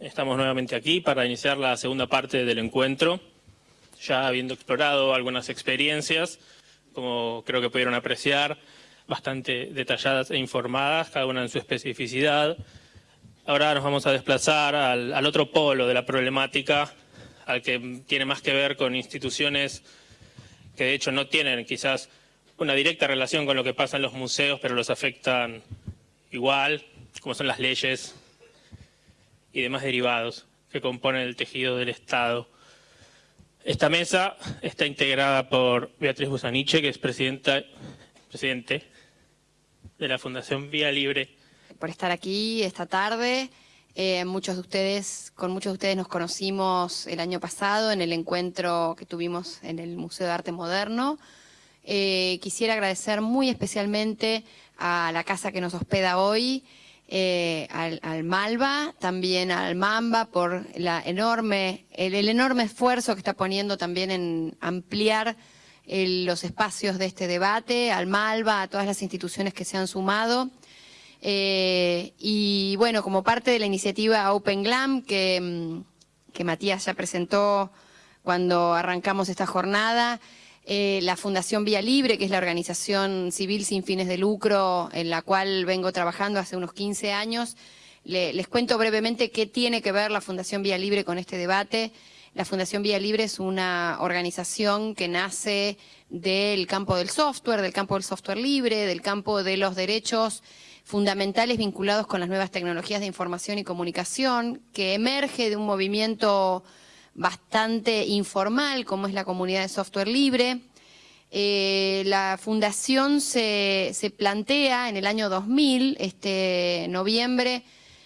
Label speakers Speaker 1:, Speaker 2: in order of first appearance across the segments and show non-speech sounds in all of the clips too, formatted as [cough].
Speaker 1: Estamos nuevamente aquí para iniciar la segunda parte del encuentro, ya habiendo explorado algunas experiencias, como creo que pudieron apreciar, bastante detalladas e informadas, cada una en su especificidad. Ahora nos vamos a desplazar al, otro polo de la problemática, al que tiene más que ver con instituciones que de hecho no tienen quizás una directa relación con lo que pasa en los museos, pero los afectan igual, como son las leyes y demás derivados que componen el tejido del Estado. Esta mesa está integrada por Beatriz Busaniche, que es presidenta, presidente de la Fundación Vía Libre.
Speaker 2: Por estar aquí esta tarde. Eh, muchos de ustedes, con muchos de ustedes nos conocimos el año pasado en el encuentro que tuvimos en el Museo de Arte Moderno. Eh, quisiera agradecer muy especialmente a la casa que nos hospeda hoy, eh, al, Malva, también al Mamba por la enorme, el, enorme esfuerzo que está poniendo también en ampliar los espacios de este debate, al Malva, a todas las instituciones que se han sumado. Eh, y bueno, como parte de la iniciativa Open Glam que, mm, que Matías ya presentó cuando arrancamos esta jornada, eh, la Fundación Vía Libre, que es la organización civil sin fines de lucro en la cual vengo trabajando hace unos 15 años. les cuento brevemente qué tiene que ver la Fundación Vía Libre con este debate. La Fundación Vía Libre es una organización que nace del campo del software, del campo del software libre, del campo de los derechos fundamentales vinculados con las nuevas tecnologías de información y comunicación, que emerge de un movimiento bastante informal, como es la comunidad de software libre. Eh, la fundación se, plantea en el año 2000, este noviembre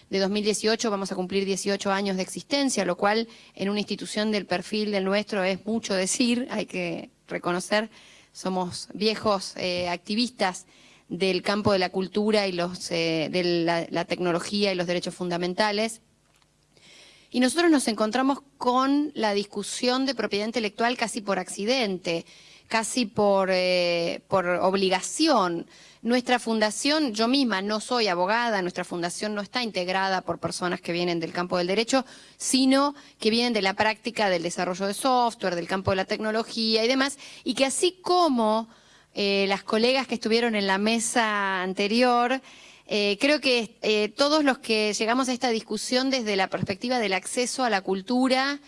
Speaker 2: de 2018 vamos a cumplir 18 años de existencia, lo cual en una institución del perfil del nuestro es mucho decir, hay que reconocer, somos viejos eh, activistas del campo de la cultura y los, eh, de la tecnología y los derechos fundamentales. Y nosotros nos encontramos con la discusión de propiedad intelectual casi por accidente, casi por, eh, por obligación. Nuestra fundación, yo misma no soy abogada, nuestra fundación no está integrada por personas que vienen del campo del derecho, sino que vienen de la práctica del desarrollo de software, del campo de la tecnología y demás, y que así como eh, las colegas que estuvieron en la mesa anterior, eh, creo que eh, todos los que llegamos a esta discusión desde la perspectiva del acceso a la cultura,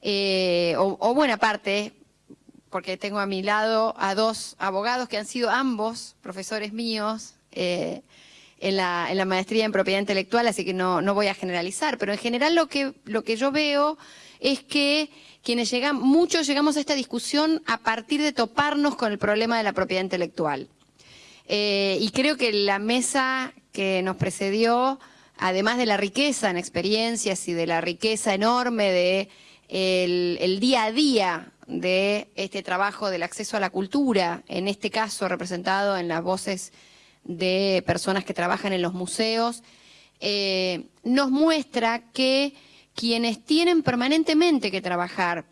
Speaker 2: eh, o, buena parte, porque tengo a mi lado a dos abogados que han sido ambos profesores míos en la, en, la, maestría en propiedad intelectual, así que no, voy a generalizar, pero en general lo que, lo que yo veo es que quienes llegan, muchos llegamos a esta discusión a partir de toparnos con el problema de la propiedad intelectual. Eh, y creo que la mesa que nos precedió, además de la riqueza en experiencias y de la riqueza enorme de el, día a día de este trabajo del acceso a la cultura, en este caso representado en las voces de personas que trabajan en los museos, eh, nos muestra que quienes tienen permanentemente que trabajar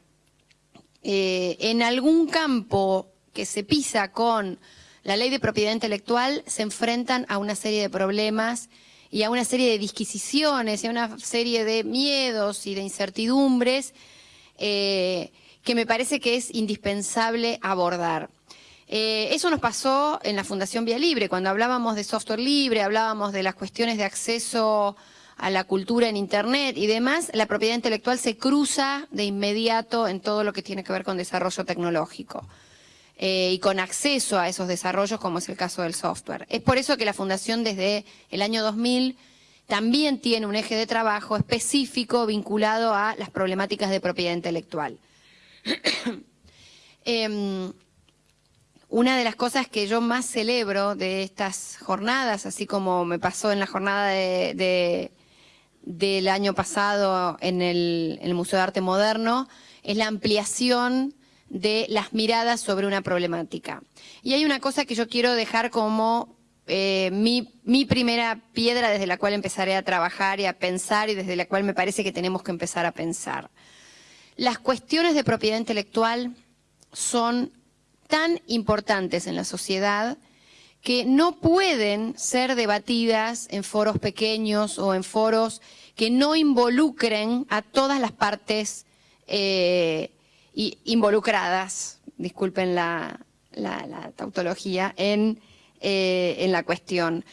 Speaker 2: eh, en algún campo que se pisa con la ley de propiedad intelectual se enfrentan a una serie de problemas y a una serie de disquisiciones y a una serie de miedos y de incertidumbres eh, que me parece que es indispensable abordar. Eh, eso nos pasó en la Fundación Vía Libre, cuando hablábamos de software libre, hablábamos de las cuestiones de acceso a la cultura en Internet y demás, la propiedad intelectual se cruza de inmediato en todo lo que tiene que ver con desarrollo tecnológico. Eh, y con acceso a esos desarrollos, como es el caso del software. Es por eso que la Fundación desde el año 2000 también tiene un eje de trabajo específico vinculado a las problemáticas de propiedad intelectual. [coughs] Em, una de las cosas que yo más celebro de estas jornadas, así como me pasó en la jornada del año pasado en el, en el Museo de Arte Moderno, es la ampliación de las miradas sobre una problemática. Y hay una cosa que yo quiero dejar como eh, mi, primera piedra desde la cual empezaré a trabajar y a pensar y desde la cual me parece que tenemos que empezar a pensar. Las cuestiones de propiedad intelectual son tan importantes en la sociedad que no pueden ser debatidas en foros pequeños o en foros que no involucren a todas las partes eh, involucradas, disculpen la, tautología, en, eh, en la cuestión.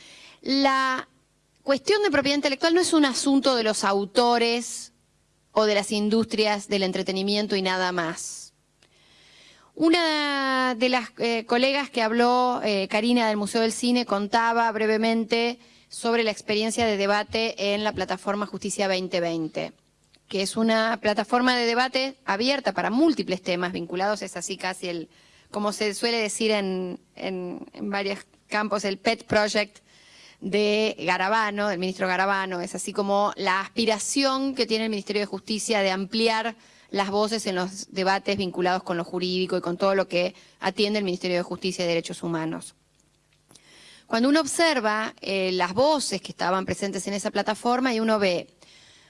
Speaker 2: La cuestión de propiedad intelectual no es un asunto de los autores o de las industrias del entretenimiento y nada más. Una de las eh, colegas que habló, Karina del Museo del Cine, contaba brevemente sobre la experiencia de debate en la plataforma Justicia 2020, que es una plataforma de debate abierta para múltiples temas vinculados, es así casi el, como se suele decir en, en, varios campos, el pet project de Garabano, del ministro Garabano, es así como la aspiración que tiene el Ministerio de Justicia de ampliar las voces en los debates vinculados con lo jurídico y con todo lo que atiende el Ministerio de Justicia y Derechos Humanos. Cuando uno observa eh, las voces que estaban presentes en esa plataforma y uno ve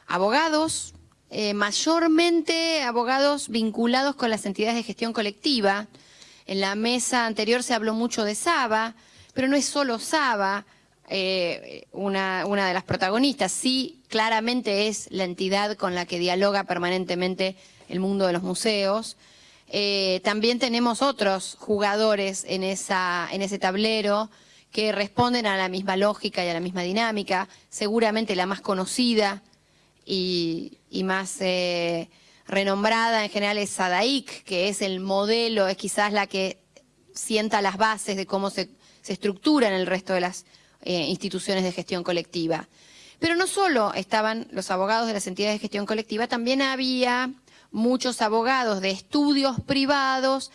Speaker 2: abogados, eh, mayormente abogados vinculados con las entidades de gestión colectiva. En la mesa anterior se habló mucho de Saba, pero no es solo Saba eh, una, de las protagonistas, sí claramente es la entidad con la que dialoga permanentemente el mundo de los museos. también tenemos otros jugadores en, en ese tablero, que responden a la misma lógica y a la misma dinámica. Seguramente la más conocida y, más eh, renombrada en general es Sadaik, que es el modelo, es quizás la que sienta las bases de cómo se, estructura en el resto de las eh, instituciones de gestión colectiva. Pero no solo estaban los abogados de las entidades de gestión colectiva, también había muchos abogados de estudios privados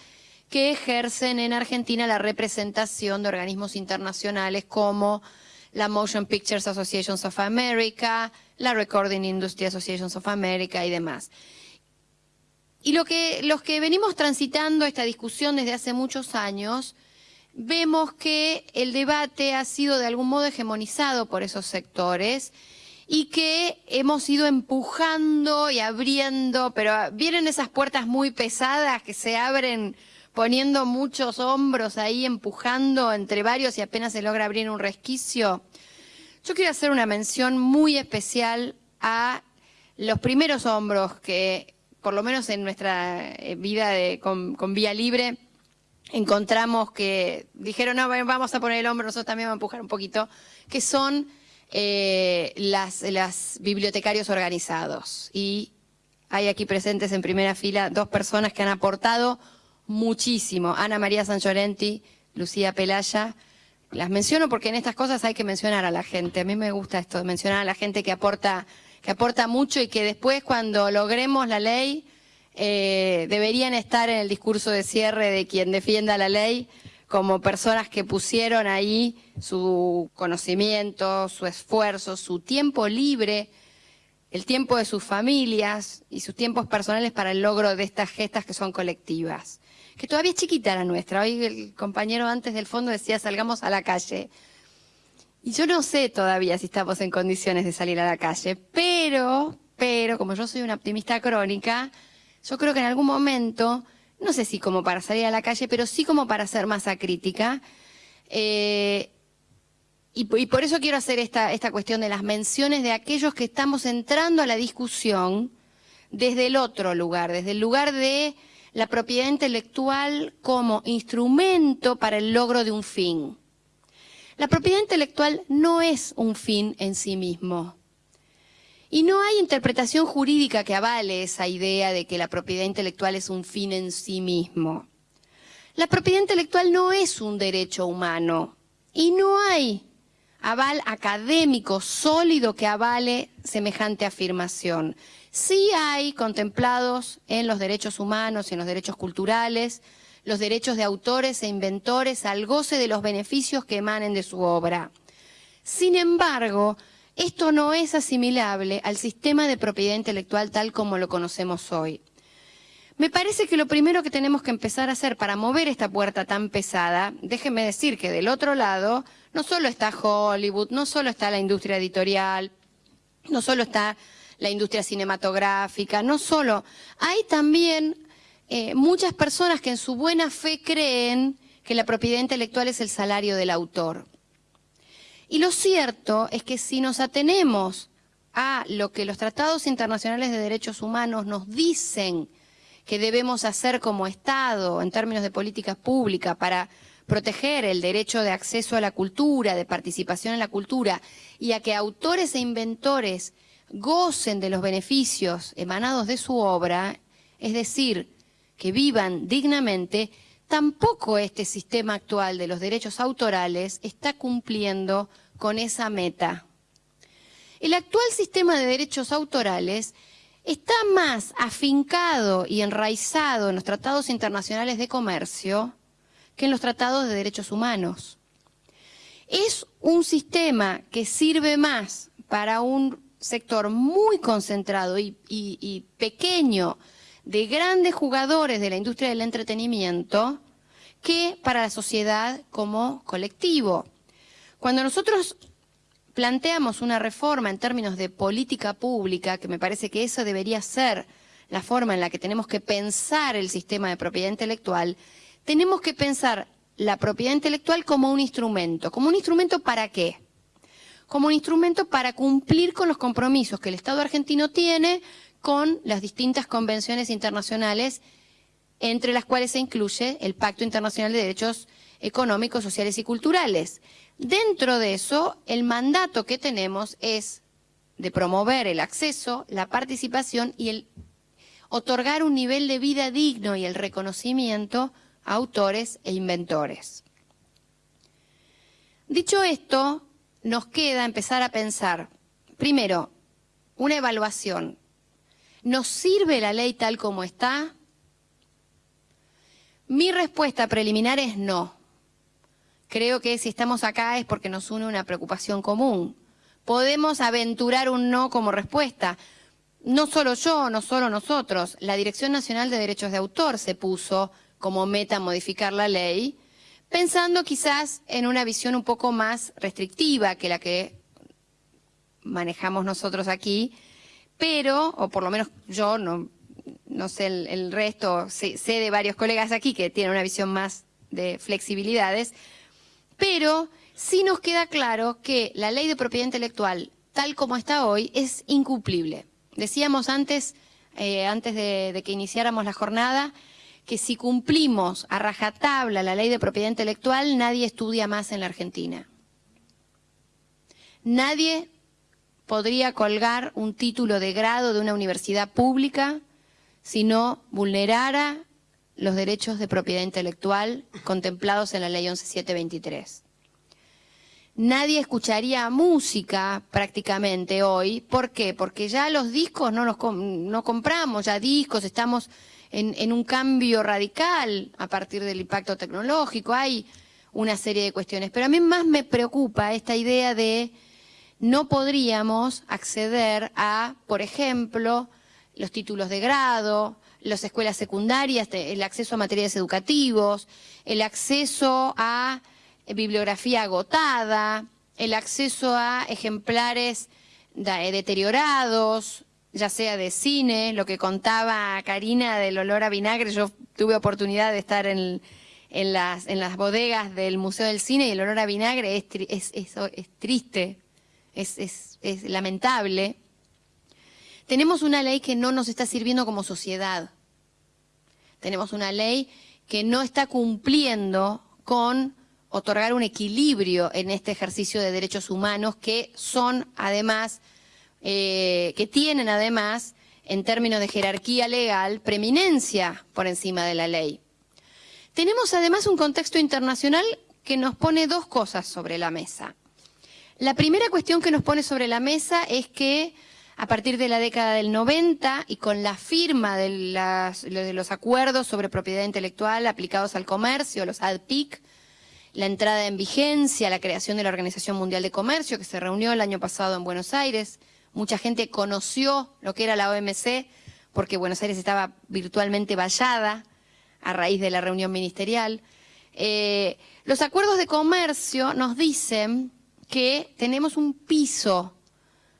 Speaker 2: que ejercen en Argentina la representación de organismos internacionales como la Motion Pictures Association of America, la Recording Industry Association of America y demás. Y lo que, los que venimos transitando esta discusión desde hace muchos años, vemos que el debate ha sido de algún modo hegemonizado por esos sectores y que hemos ido empujando y abriendo, pero vienen esas puertas muy pesadas que se abren poniendo muchos hombros ahí, empujando entre varios y apenas se logra abrir un resquicio. Yo quiero hacer una mención muy especial a los primeros hombros que, por lo menos en nuestra eh, vida con, Vía Libre, encontramos que dijeron, no, vamos a poner el hombro, nosotros también vamos a empujar un poquito, que son eh, las, las bibliotecarios organizados. Y hay aquí presentes en primera fila dos personas que han aportado muchísimo. Ana María San Llorenti, Lucía Pelaya. Las menciono porque en estas cosas hay que mencionar a la gente. A mí me gusta esto, mencionar a la gente que aporta, que aporta mucho y que después cuando logremos la ley eh, deberían estar en el discurso de cierre de quien defienda la ley como personas que pusieron ahí su conocimiento, su esfuerzo, su tiempo libre, el tiempo de sus familias y sus tiempos personales para el logro de estas gestas que son colectivas que todavía es chiquita la nuestra. Hoy el compañero antes del fondo decía salgamos a la calle. Y yo no sé todavía si estamos en condiciones de salir a la calle, pero, pero, como yo soy una optimista crónica, yo creo que en algún momento, no sé si como para salir a la calle, pero sí como para hacer masa crítica, eh, y, y, por eso quiero hacer esta, esta cuestión de las menciones de aquellos que estamos entrando a la discusión desde el otro lugar, desde el lugar de la propiedad intelectual como instrumento para el logro de un fin. La propiedad intelectual no es un fin en sí mismo. Y no hay interpretación jurídica que avale esa idea de que la propiedad intelectual es un fin en sí mismo. La propiedad intelectual no es un derecho humano y no hay aval académico sólido que avale semejante afirmación. Sí hay contemplados en los derechos humanos y en los derechos culturales los derechos de autores e inventores al goce de los beneficios que emanen de su obra. Sin embargo, esto no es asimilable al sistema de propiedad intelectual tal como lo conocemos hoy. Me parece que lo primero que tenemos que empezar a hacer para mover esta puerta tan pesada, déjenme decir que del otro lado no solo está Hollywood, no solo está la industria editorial, no solo está la industria cinematográfica, no solo, hay también eh, muchas personas que en su buena fe creen que la propiedad intelectual es el salario del autor. Y lo cierto es que si nos atenemos a lo que los tratados internacionales de derechos humanos nos dicen que debemos hacer como Estado en términos de políticas públicas para proteger el derecho de acceso a la cultura, de participación en la cultura, y a que autores e inventores gocen de los beneficios emanados de su obra, es decir, que vivan dignamente, tampoco este sistema actual de los derechos autorales está cumpliendo con esa meta. El actual sistema de derechos autorales está más afincado y enraizado en los tratados internacionales de comercio que en los tratados de derechos humanos. Es un sistema que sirve más para un sector muy concentrado y, pequeño de grandes jugadores de la industria del entretenimiento que para la sociedad como colectivo. Cuando nosotros planteamos una reforma en términos de política pública, que me parece que eso debería ser la forma en la que tenemos que pensar el sistema de propiedad intelectual, tenemos que pensar la propiedad intelectual como un instrumento. ¿Como un instrumento para qué? Como un instrumento para cumplir con los compromisos que el Estado argentino tiene con las distintas convenciones internacionales, entre las cuales se incluye el Pacto Internacional de Derechos Económicos, Sociales y Culturales. Dentro de eso, el mandato que tenemos es de promover el acceso, la participación y el otorgar un nivel de vida digno y el reconocimiento autores e inventores. Dicho esto, nos queda empezar a pensar, primero, una evaluación. ¿Nos sirve la ley tal como está? Mi respuesta preliminar es no. Creo que si estamos acá es porque nos une una preocupación común. Podemos aventurar un no como respuesta. No solo yo, no solo nosotros. La Dirección Nacional de Derechos de Autor se puso como meta modificar la ley, pensando quizás en una visión un poco más restrictiva que la que manejamos nosotros aquí, pero, o por lo menos yo, no, no sé el, resto, sé, de varios colegas aquí que tienen una visión más de flexibilidades, pero sí nos queda claro que la ley de propiedad intelectual, tal como está hoy, es incumplible. Decíamos antes, eh, antes de que iniciáramos la jornada, que si cumplimos a rajatabla la ley de propiedad intelectual, nadie estudia más en la Argentina. Nadie podría colgar un título de grado de una universidad pública si no vulnerara los derechos de propiedad intelectual contemplados en la ley 11723. Nadie escucharía música prácticamente hoy. ¿Por qué? Porque ya los discos no los compramos, ya discos, estamos en, un cambio radical a partir del impacto tecnológico, hay una serie de cuestiones. Pero a mí más me preocupa esta idea de no podríamos acceder a, por ejemplo, los títulos de grado, las escuelas secundarias, el acceso a materiales educativos, el acceso a bibliografía agotada, el acceso a ejemplares deteriorados, ya sea de cine, lo que contaba Karina del olor a vinagre, yo tuve oportunidad de estar en, las, bodegas del Museo del Cine y el olor a vinagre es, es, es triste, es, lamentable. Tenemos una ley que no nos está sirviendo como sociedad. Tenemos una ley que no está cumpliendo con otorgar un equilibrio en este ejercicio de derechos humanos que son además eh, que tienen además, en términos de jerarquía legal, preeminencia por encima de la ley. Tenemos además un contexto internacional que nos pone dos cosas sobre la mesa. La primera cuestión que nos pone sobre la mesa es que a partir de la década del 90 y con la firma de, de los acuerdos sobre propiedad intelectual aplicados al comercio, los ADPIC, la entrada en vigencia, la creación de la Organización Mundial de Comercio, que se reunió el año pasado en Buenos Aires, Mucha gente conoció lo que era la OMC porque Buenos Aires estaba virtualmente vallada a raíz de la reunión ministerial. Eh, los acuerdos de comercio nos dicen que tenemos un piso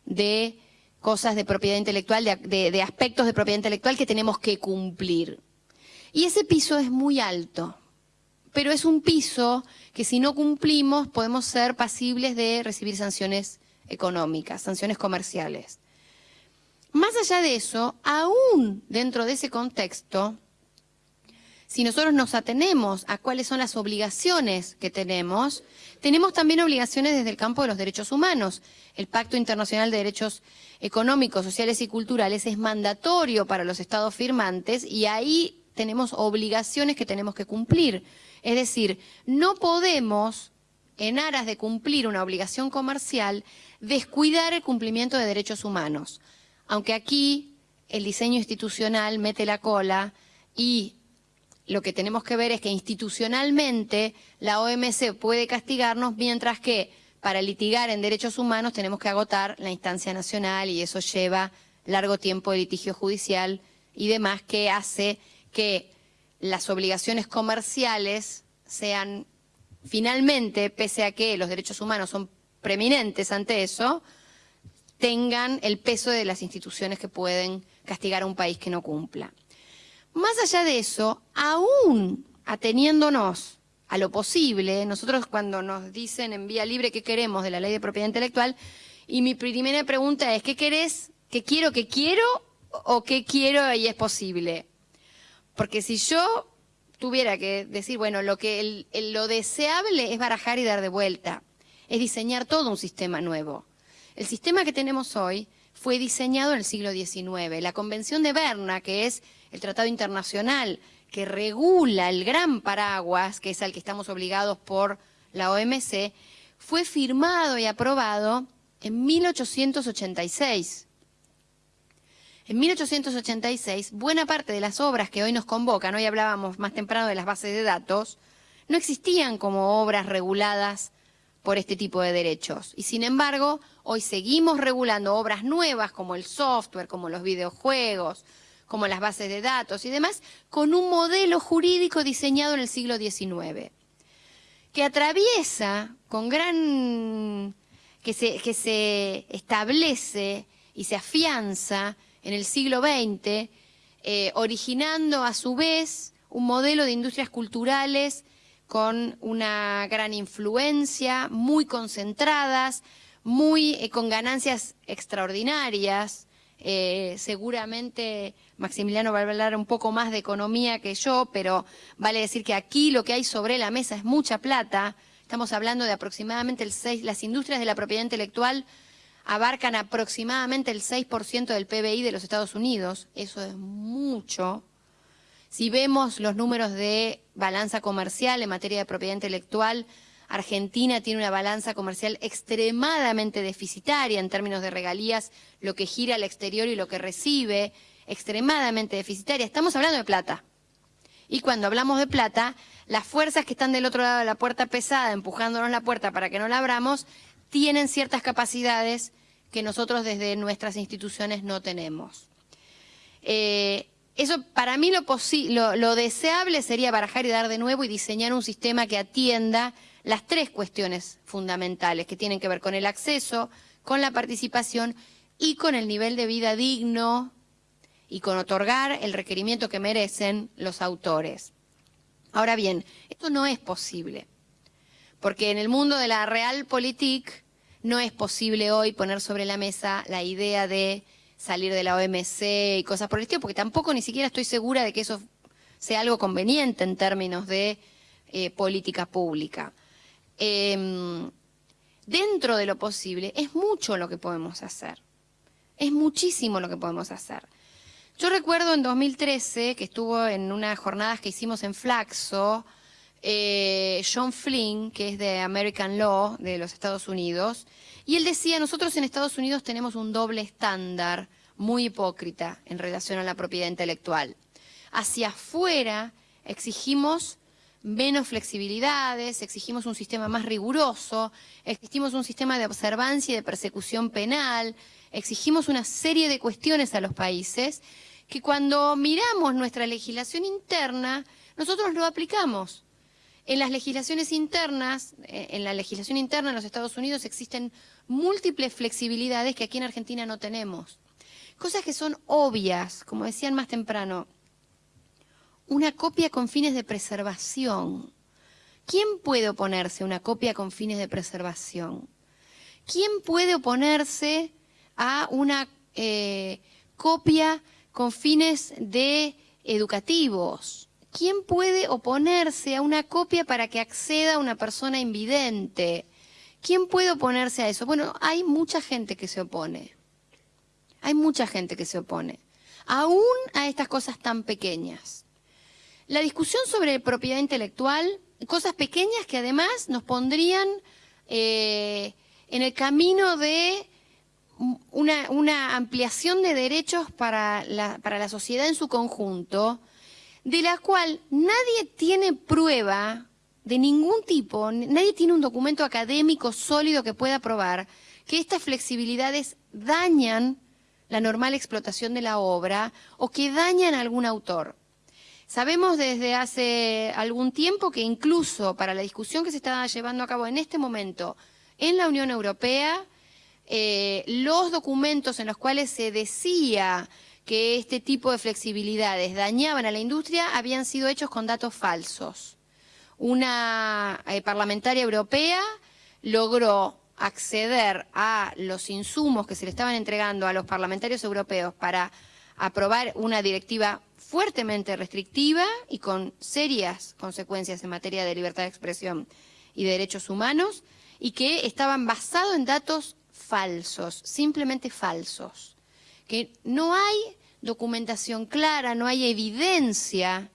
Speaker 2: de cosas de propiedad intelectual, de, aspectos de propiedad intelectual que tenemos que cumplir. Y ese piso es muy alto, pero es un piso que si no cumplimos podemos ser pasibles de recibir sanciones económicas, sanciones comerciales. Más allá de eso, aún dentro de ese contexto, si nosotros nos atenemos a cuáles son las obligaciones que tenemos, tenemos también obligaciones desde el campo de los derechos humanos. El Pacto Internacional de Derechos Económicos, Sociales y Culturales es mandatorio para los estados firmantes y ahí tenemos obligaciones que tenemos que cumplir. Es decir, no podemos, en aras de cumplir una obligación comercial, descuidar el cumplimiento de derechos humanos. Aunque aquí el diseño institucional mete la cola y lo que tenemos que ver es que institucionalmente la OMC puede castigarnos, mientras que para litigar en derechos humanos tenemos que agotar la instancia nacional y eso lleva largo tiempo de litigio judicial y demás que hace que las obligaciones comerciales sean finalmente, pese a que los derechos humanos son preeminentes ante eso, tengan el peso de las instituciones que pueden castigar a un país que no cumpla. Más allá de eso, aún ateniéndonos a lo posible, nosotros cuando nos dicen en vía libre qué queremos de la ley de propiedad intelectual, y mi primera pregunta es, ¿qué querés? ¿Qué quiero, qué quiero? ¿O qué quiero y es posible? Porque si yo tuviera que decir, bueno, lo que lo deseable es barajar y dar de vuelta, es diseñar todo un sistema nuevo. El sistema que tenemos hoy fue diseñado en el siglo XIX. La Convención de Berna, que es el tratado internacional que regula el gran paraguas, que es al que estamos obligados por la OMC, fue firmado y aprobado en 1886. En 1886, buena parte de las obras que hoy nos convocan, hoy hablábamos más temprano de las bases de datos, no existían como obras reguladas por este tipo de derechos. Y sin embargo, hoy seguimos regulando obras nuevas como el software, como los videojuegos, como las bases de datos y demás, con un modelo jurídico diseñado en el siglo XIX, que atraviesa con gran... que se, que se establece y se afianza en el siglo XX, eh, originando a su vez un modelo de industrias culturales con una gran influencia, muy concentradas, muy eh, con ganancias extraordinarias, eh, seguramente Maximiliano va a hablar un poco más de economía que yo, pero vale decir que aquí lo que hay sobre la mesa es mucha plata. Estamos hablando de aproximadamente el 6, las industrias de la propiedad intelectual abarcan aproximadamente el 6% del PBI de los Estados Unidos. Eso es mucho. Si vemos los números de balanza comercial en materia de propiedad intelectual, Argentina tiene una balanza comercial extremadamente deficitaria en términos de regalías, lo que gira al exterior y lo que recibe, extremadamente deficitaria. Estamos hablando de plata. Y cuando hablamos de plata, las fuerzas que están del otro lado de la puerta pesada, empujándonos la puerta para que no la abramos, tienen ciertas capacidades que nosotros desde nuestras instituciones no tenemos. Eh, eso para mí lo, deseable sería barajar y dar de nuevo y diseñar un sistema que atienda las tres cuestiones fundamentales que tienen que ver con el acceso, con la participación y con el nivel de vida digno y con otorgar el requerimiento que merecen los autores. Ahora bien, esto no es posible, porque en el mundo de la realpolitik no es posible hoy poner sobre la mesa la idea de salir de la OMC y cosas por el estilo, porque tampoco ni siquiera estoy segura de que eso sea algo conveniente en términos de eh, política pública. Em, dentro de lo posible, es mucho lo que podemos hacer. Es muchísimo lo que podemos hacer. Yo recuerdo en 2013 que estuvo en unas jornadas que hicimos en Flaxo, eh, John Flynn, que es de American Law de los Estados Unidos, y él decía, nosotros en Estados Unidos tenemos un doble estándar muy hipócrita en relación a la propiedad intelectual. Hacia afuera exigimos menos flexibilidades, exigimos un sistema más riguroso, exigimos un sistema de observancia y de persecución penal, exigimos una serie de cuestiones a los países que cuando miramos nuestra legislación interna, nosotros lo aplicamos. En las legislaciones internas, eh, en la legislación interna en los Estados Unidos existen múltiples flexibilidades que aquí en Argentina no tenemos. Cosas que son obvias, como decían más temprano, una copia con fines de preservación. ¿Quién puede oponerse a una copia con fines de preservación? ¿Quién puede oponerse a una eh, copia con fines de educativos. ¿Quién puede oponerse a una copia para que acceda una persona invidente? ¿Quién puede oponerse a eso? Bueno, hay mucha gente que se opone. Hay mucha gente que se opone. Aún a estas cosas tan pequeñas. La discusión sobre propiedad intelectual, cosas pequeñas que además nos pondrían eh, en el camino de una, ampliación de derechos para la, para la sociedad en su conjunto, de la cual nadie tiene prueba de ningún tipo, nadie tiene un documento académico sólido que pueda probar que estas flexibilidades dañan la normal explotación de la obra o que dañan a algún autor. Sabemos desde hace algún tiempo que incluso para la discusión que se está llevando a cabo en este momento en la Unión Europea, eh, los documentos en los cuales se decía que este tipo de flexibilidades dañaban a la industria habían sido hechos con datos falsos. Una eh, parlamentaria europea logró acceder a los insumos que se le estaban entregando a los parlamentarios europeos para aprobar una directiva fuertemente restrictiva y con serias consecuencias en materia de libertad de expresión y de derechos humanos, y que estaban basados en datos falsos, simplemente falsos, que no hay documentación clara, no hay evidencia,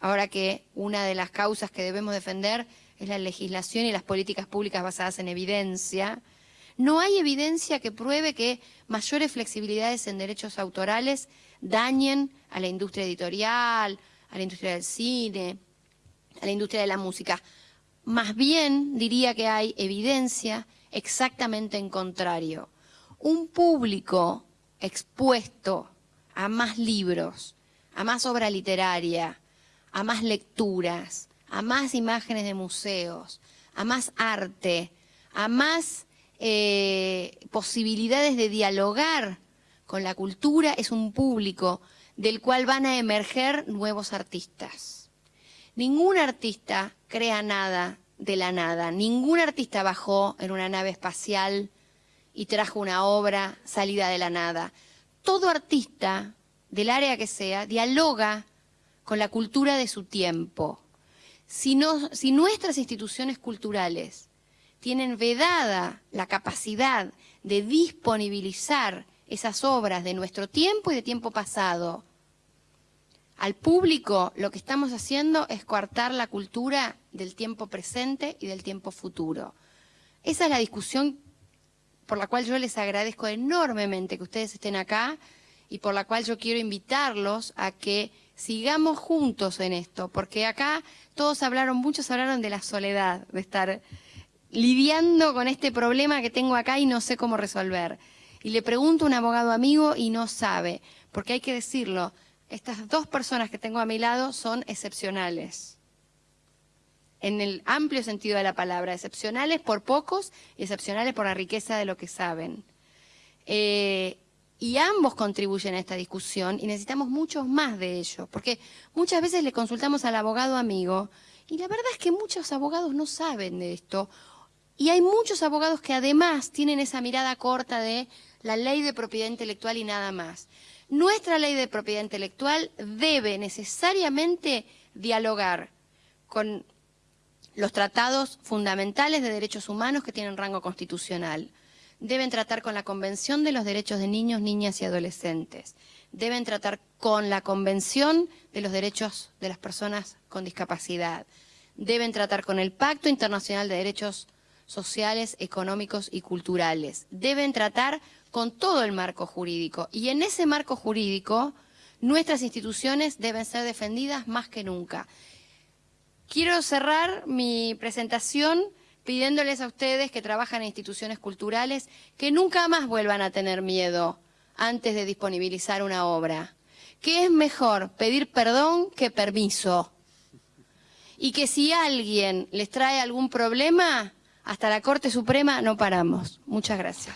Speaker 2: ahora que una de las causas que debemos defender es la legislación y las políticas públicas basadas en evidencia, no hay evidencia que pruebe que mayores flexibilidades en derechos autorales dañen a la industria editorial, a la industria del cine, a la industria de la música. Más bien diría que hay evidencia exactamente en contrario. Un público expuesto a más libros, a más obra literaria, a más lecturas, a más imágenes de museos, a más arte, a más eh, posibilidades de dialogar con la cultura, es un público del cual van a emerger nuevos artistas. Ningún artista crea nada de la nada. Ningún artista bajó en una nave espacial y trajo una obra salida de la nada. Todo artista, del área que sea, dialoga con la cultura de su tiempo. Si, nuestras instituciones culturales tienen vedada la capacidad de disponibilizar esas obras de nuestro tiempo y de tiempo pasado, al público lo que estamos haciendo es coartar la cultura del tiempo presente y del tiempo futuro. Esa es la discusión por la cual yo les agradezco enormemente que ustedes estén acá y por la cual yo quiero invitarlos a que sigamos juntos en esto, porque acá todos hablaron, muchos hablaron de la soledad, de estar lidiando con este problema que tengo acá y no sé cómo resolver. Y le pregunto a un abogado amigo y no sabe, porque hay que decirlo, estas dos personas que tengo a mi lado son excepcionales. En el amplio sentido de la palabra, excepcionales por pocos y excepcionales por la riqueza de lo que saben. Eh, y ambos contribuyen a esta discusión y necesitamos muchos más de ellos, porque muchas veces le consultamos al abogado amigo y la verdad es que muchos abogados no saben de esto y hay muchos abogados que además tienen esa mirada corta de la ley de propiedad intelectual y nada más. Nuestra ley de propiedad intelectual debe necesariamente dialogar con los tratados fundamentales de derechos humanos que tienen rango constitucional. Deben tratar con la Convención de los Derechos de Niños, Niñas y Adolescentes. Deben tratar con la Convención de los Derechos de las Personas con Discapacidad. Deben tratar con el Pacto Internacional de Derechos Sociales, Económicos y Culturales. Deben tratar con todo el marco jurídico. Y en ese marco jurídico, nuestras instituciones deben ser defendidas más que nunca. Quiero cerrar mi presentación pidiéndoles a ustedes que trabajan en instituciones culturales que nunca más vuelvan a tener miedo antes de disponibilizar una obra. Que es mejor pedir perdón que permiso. Y que si alguien les trae algún problema, hasta la Corte Suprema no paramos. Muchas gracias.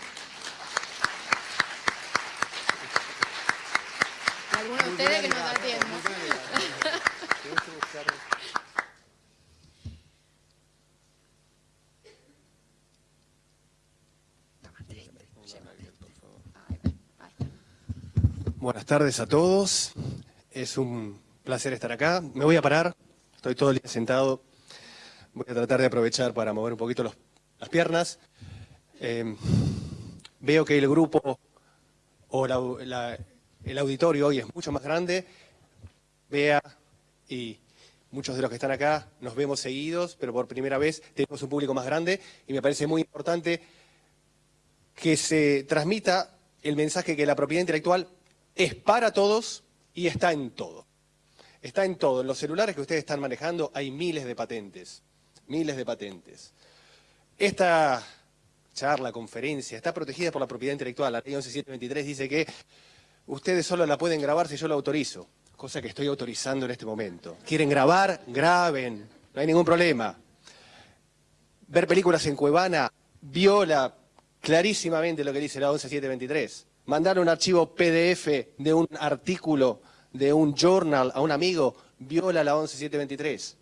Speaker 2: ustedes que nos
Speaker 3: Buenas tardes a todos. Es un placer estar acá. Me voy a parar. Estoy todo el día sentado. Voy a tratar de aprovechar para mover un poquito las piernas. Eh, veo que el grupo o el auditorio hoy es mucho más grande. Vea y muchos de los que están acá nos vemos seguidos, pero por primera vez tenemos un público más grande y me parece muy importante que se transmita el mensaje que la propiedad intelectual es para todos y está en todo. Está en todo. En los celulares que ustedes están manejando hay miles de patentes, miles de patentes. Esta charla, conferencia, está protegida por la propiedad intelectual. La ley 11723 dice que ustedes solo la pueden grabar si yo la autorizo, cosa que estoy autorizando en este momento. ¿Quieren grabar? Graben, no hay ningún problema. Ver películas en Cuevana viola clarísimamente lo que dice la 11723 mandar un archivo PDF de un artículo, de un journal a un amigo, viola la 11723.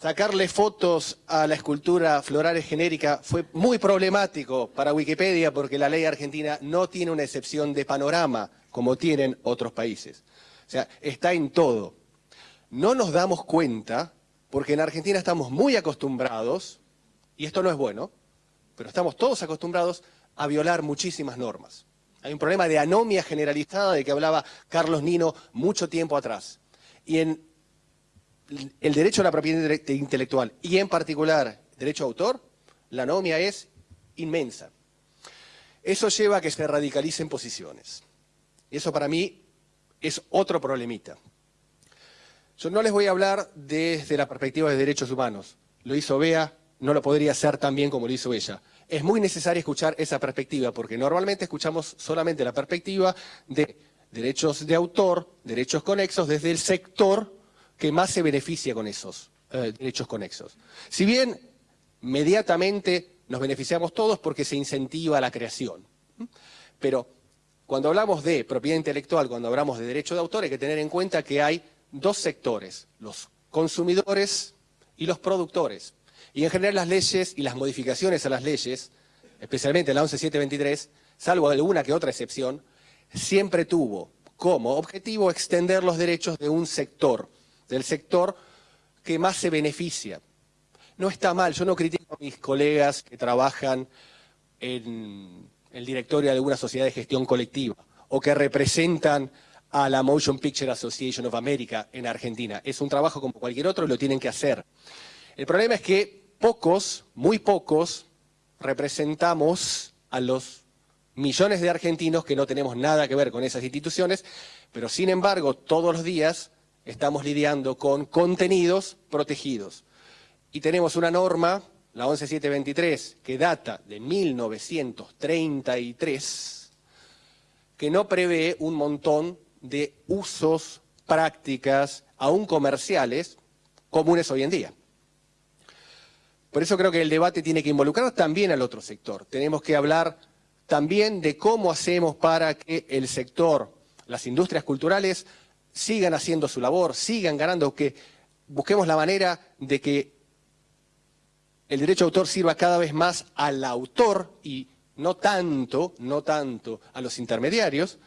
Speaker 3: Sacarle fotos a la escultura Florales genérica fue muy problemático para Wikipedia porque la ley argentina no tiene una excepción de panorama como tienen otros países. O sea, está en todo. No nos damos cuenta porque en Argentina estamos muy acostumbrados, y esto no es bueno, pero estamos todos acostumbrados a violar muchísimas normas. Hay un problema de anomia generalizada de que hablaba Carlos Nino mucho tiempo atrás. Y en el derecho a la propiedad intelectual, y en particular derecho a autor, la anomia es inmensa. Eso lleva a que se radicalicen posiciones. Y eso para mí es otro problemita. Yo no les voy a hablar desde la perspectiva de derechos humanos. Lo hizo Bea, no lo podría hacer tan bien como lo hizo ella es muy necesario escuchar esa perspectiva, porque normalmente escuchamos solamente la perspectiva de derechos de autor, derechos conexos, desde el sector que más se beneficia con esos eh, derechos conexos. Si bien inmediatamente nos beneficiamos todos porque se incentiva la creación, pero cuando hablamos de propiedad intelectual, cuando hablamos de derecho de autor, hay que tener en cuenta que hay dos sectores, los consumidores y los productores. Y en general las leyes y las modificaciones a las leyes, especialmente la 11723, salvo alguna que otra excepción, siempre tuvo como objetivo extender los derechos de un sector, del sector que más se beneficia. No está mal, yo no critico a mis colegas que trabajan en el directorio de alguna sociedad de gestión colectiva o que representan a la Motion Picture Association of America en Argentina. Es un trabajo como cualquier otro y lo tienen que hacer. El problema es que pocos, muy pocos, representamos a los millones de argentinos que no tenemos nada que ver con esas instituciones, pero sin embargo todos los días estamos lidiando con contenidos protegidos. Y tenemos una norma, la 11723, que data de 1933, que no prevé un montón de usos, prácticas, aún comerciales, comunes hoy en día. Por eso creo que el debate tiene que involucrar también al otro sector. Tenemos que hablar también de cómo hacemos para que el sector, las industrias culturales, sigan haciendo su labor, sigan ganando, que busquemos la manera de que el derecho de autor sirva cada vez más al autor y no tanto, no tanto a los intermediarios,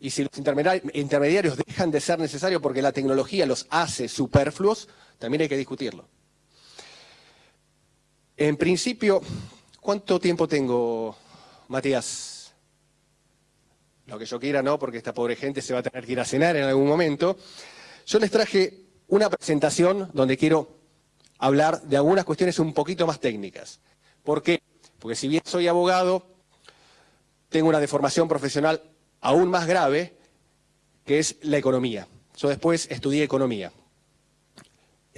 Speaker 3: y si los intermediarios dejan de ser necesarios porque la tecnología los hace superfluos, también hay que discutirlo. En principio, ¿cuánto tiempo tengo, Matías? Lo que yo quiera, no, porque esta pobre gente se va a tener que ir a cenar en algún momento. Yo les traje una presentación donde quiero hablar de algunas cuestiones un poquito más técnicas. ¿Por qué? Porque si bien soy abogado, tengo una deformación profesional aún más grave, que es la economía. Yo después estudié economía.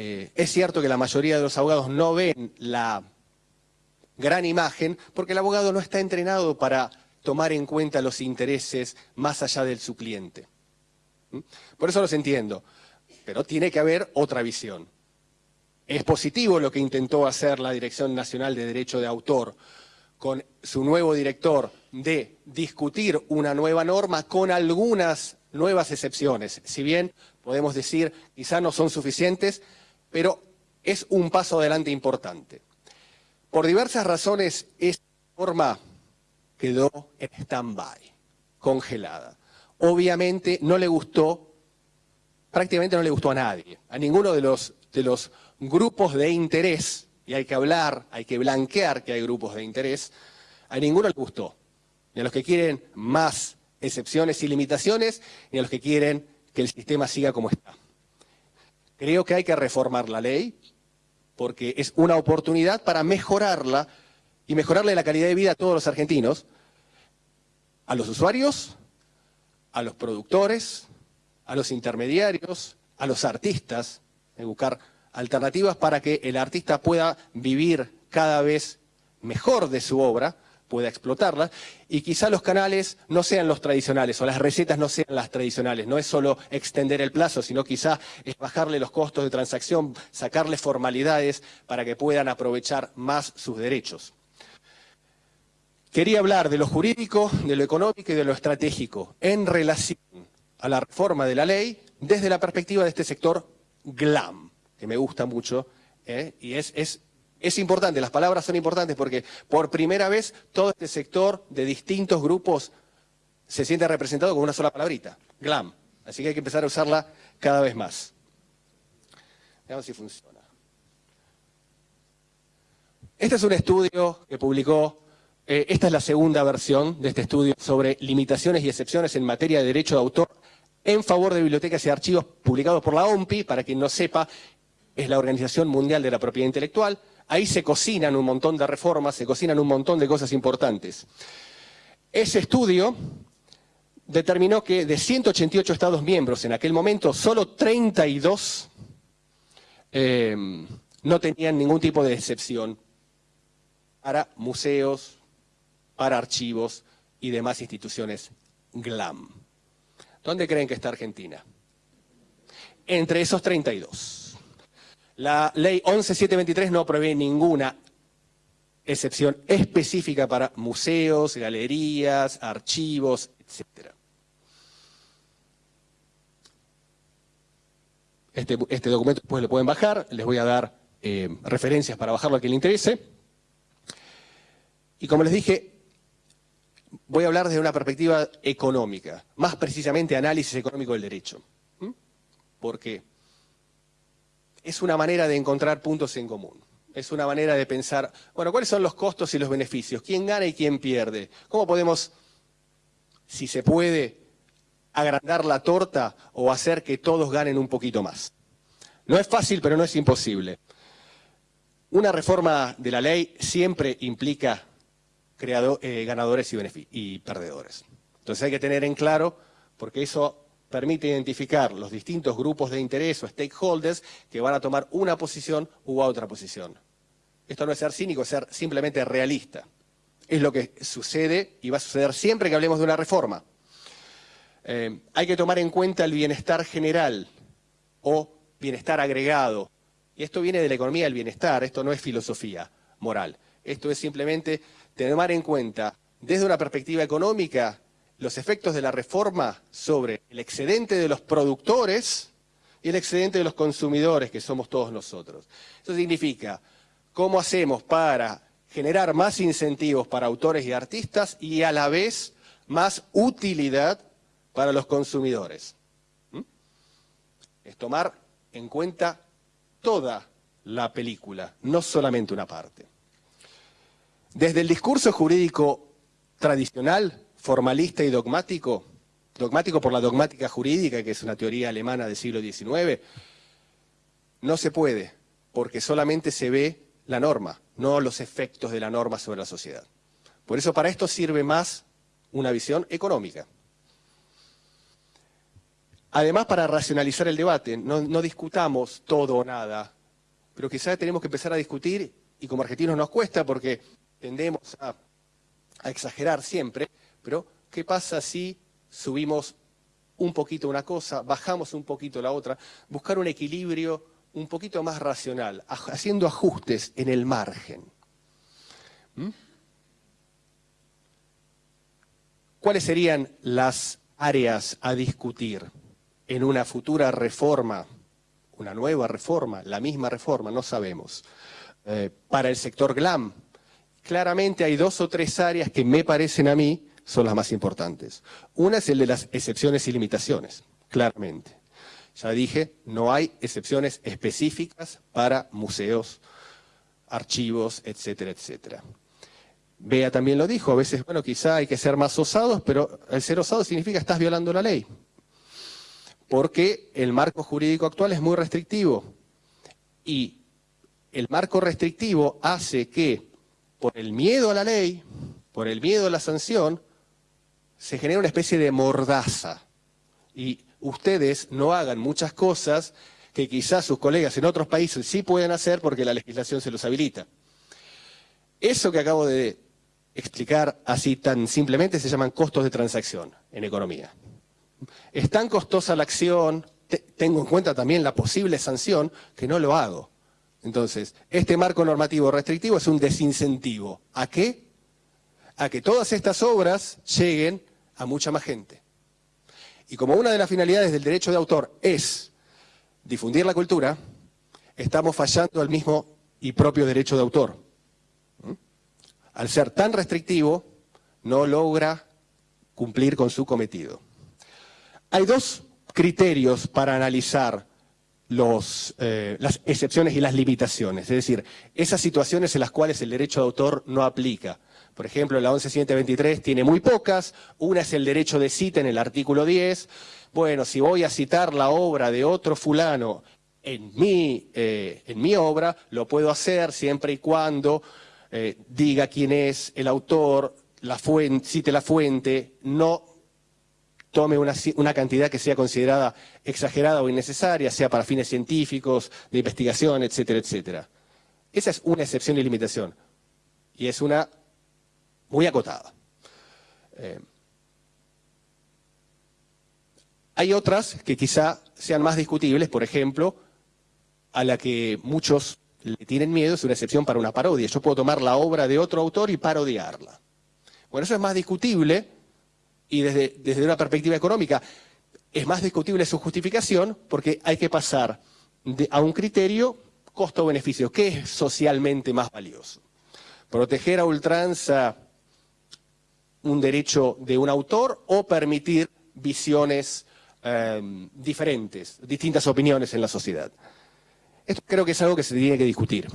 Speaker 3: Eh, es cierto que la mayoría de los abogados no ven la gran imagen porque el abogado no está entrenado para tomar en cuenta los intereses más allá del su cliente. ¿Mm? Por eso los entiendo, pero tiene que haber otra visión. Es positivo lo que intentó hacer la Dirección Nacional de Derecho de Autor con su nuevo director de discutir una nueva norma con algunas nuevas excepciones. Si bien podemos decir quizá no son suficientes, pero es un paso adelante importante. Por diversas razones, esta norma quedó en stand-by, congelada. obviamente no le gustó, prácticamente no le gustó a nadie, a ninguno de los, de los grupos de interés, y hay que hablar, hay que blanquear que hay grupos de interés, a ninguno le gustó, ni a los que quieren más excepciones y limitaciones, ni a los que quieren que el sistema siga como está. Creo que hay que reformar la ley, porque es una oportunidad para mejorarla y mejorarle la calidad de vida a todos los argentinos, a los usuarios, a los productores, a los intermediarios, a los artistas, de buscar alternativas para que el artista pueda vivir cada vez mejor de su obra, pueda explotarla, y quizá los canales no sean los tradicionales, o las recetas no sean las tradicionales, no es solo extender el plazo, sino quizá es bajarle los costos de transacción, sacarle formalidades para que puedan aprovechar más sus derechos. Quería hablar de lo jurídico, de lo económico y de lo estratégico en relación a la reforma de la ley desde la perspectiva de este sector GLAM, que me gusta mucho, ¿eh? y es, es es importante, las palabras son importantes porque por primera vez todo este sector de distintos grupos se siente representado con una sola palabrita, GLAM. Así que hay que empezar a usarla cada vez más. Veamos si funciona. Este es un estudio que publicó, eh, esta es la segunda versión de este estudio sobre limitaciones y excepciones en materia de derecho de autor en favor de bibliotecas y archivos publicados por la OMPI, para quien no sepa, es la Organización Mundial de la Propiedad Intelectual, Ahí se cocinan un montón de reformas, se cocinan un montón de cosas importantes. Ese estudio determinó que de 188 Estados miembros en aquel momento, solo 32 em, no tenían ningún tipo de excepción para museos, para archivos y demás instituciones GLAM. ¿Dónde creen que está Argentina? Entre esos 32. La ley 11723 no prevé ninguna excepción específica para museos, galerías, archivos, etc. Este, este, documento después lo pueden bajar, les voy a dar eh, referencias para bajarlo a quien le interese. Y como les dije, voy a hablar desde una perspectiva económica, más precisamente análisis económico del derecho. ¿Por qué? Es una manera de encontrar puntos en común. Es una manera de pensar, bueno, ¿cuáles son los costos y los beneficios? ¿Quién gana y quién pierde? ¿Cómo podemos, si se puede, agrandar la torta o hacer que todos ganen un poquito más? No es fácil, pero no es imposible. Una reforma de la ley siempre implica eh, ganadores y, y perdedores. Entonces hay que tener en claro, porque eso permite identificar los distintos grupos de interés o stakeholders que van a tomar una posición u otra posición. Esto no es ser cínico, es ser simplemente realista. Es lo que sucede y va a suceder siempre que hablemos de una reforma. Eh, hay que tomar en cuenta el bienestar general o bienestar agregado. Y esto viene de la economía del bienestar, esto no es filosofía moral. Esto es simplemente tomar en cuenta desde una perspectiva económica los efectos de la reforma sobre el excedente de los productores y el excedente de los consumidores, que somos todos nosotros. Eso significa cómo hacemos para generar más incentivos para autores y artistas y a la vez más utilidad para los consumidores. ¿Mm? Es tomar en cuenta toda la película, no solamente una parte. Desde el discurso jurídico tradicional, formalista y dogmático, dogmático por la dogmática jurídica, que es una teoría alemana del siglo XIX, no se puede, porque solamente se ve la norma, no los efectos de la norma sobre la sociedad. Por eso para esto sirve más una visión económica. Además, para racionalizar el debate, no, discutamos todo o nada, pero quizás tenemos que empezar a discutir, y como argentinos nos cuesta porque tendemos a exagerar siempre, pero, ¿qué pasa si subimos un poquito una cosa, bajamos un poquito la otra? Buscar un equilibrio un poquito más racional, haciendo ajustes en el margen. ¿Mm? ¿Cuáles serían las áreas a discutir en una futura reforma, una nueva reforma, la misma reforma, no sabemos, eh, para el sector GLAM? Claramente hay dos o tres áreas que me parecen a mí son las más importantes. Una es el de las excepciones y limitaciones, claramente. Ya dije, no hay excepciones específicas para museos, archivos, etcétera, etcétera. Bea también lo dijo, a veces, bueno, quizá hay que ser más osados, pero el ser osado significa estás violando la ley. Porque el marco jurídico actual es muy restrictivo. Y el marco restrictivo hace que, por el miedo a la ley, por el miedo a la sanción, se genera una especie de mordaza. Y ustedes no hagan muchas cosas que quizás sus colegas en otros países sí pueden hacer porque la legislación se los habilita. Eso que acabo de explicar así tan simplemente se llaman costos de transacción en economía. Es tan costosa la acción, tengo en cuenta también la posible sanción, que no lo hago. Entonces, este marco normativo restrictivo es un desincentivo. ¿A qué? A que todas estas obras lleguen a mucha más gente. Y como una de las finalidades del derecho de autor es difundir la cultura, estamos fallando al mismo y propio derecho de autor. ¿Mm? Al ser tan restrictivo, no logra cumplir con su cometido. Hay dos criterios para analizar eh, las excepciones y las limitaciones, es decir, esas situaciones en las cuales el derecho de autor no aplica. Por ejemplo, la 11.123 tiene muy pocas, una es el derecho de cita en el artículo 10. Bueno, si voy a citar la obra de otro fulano en mi, eh, en mi obra, lo puedo hacer siempre y cuando eh, diga quién es el autor, cite la fuente, no tome una, cantidad que sea considerada exagerada o innecesaria, sea para fines científicos, de investigación, etcétera, etcétera. Esa es una excepción y limitación. Y es una muy acotada. Eh, hay otras que quizá sean más discutibles, por ejemplo, a la que muchos le tienen miedo, es una excepción para una parodia. Yo puedo tomar la obra de otro autor y parodiarla. Bueno, eso es más discutible y desde, desde una perspectiva económica es más discutible su justificación porque hay que pasar a un criterio costo-beneficio. ¿Qué es socialmente más valioso? Proteger a ultranza un derecho de un autor o permitir visiones eh, diferentes, distintas opiniones en la sociedad. Esto creo que es algo que se tiene que discutir.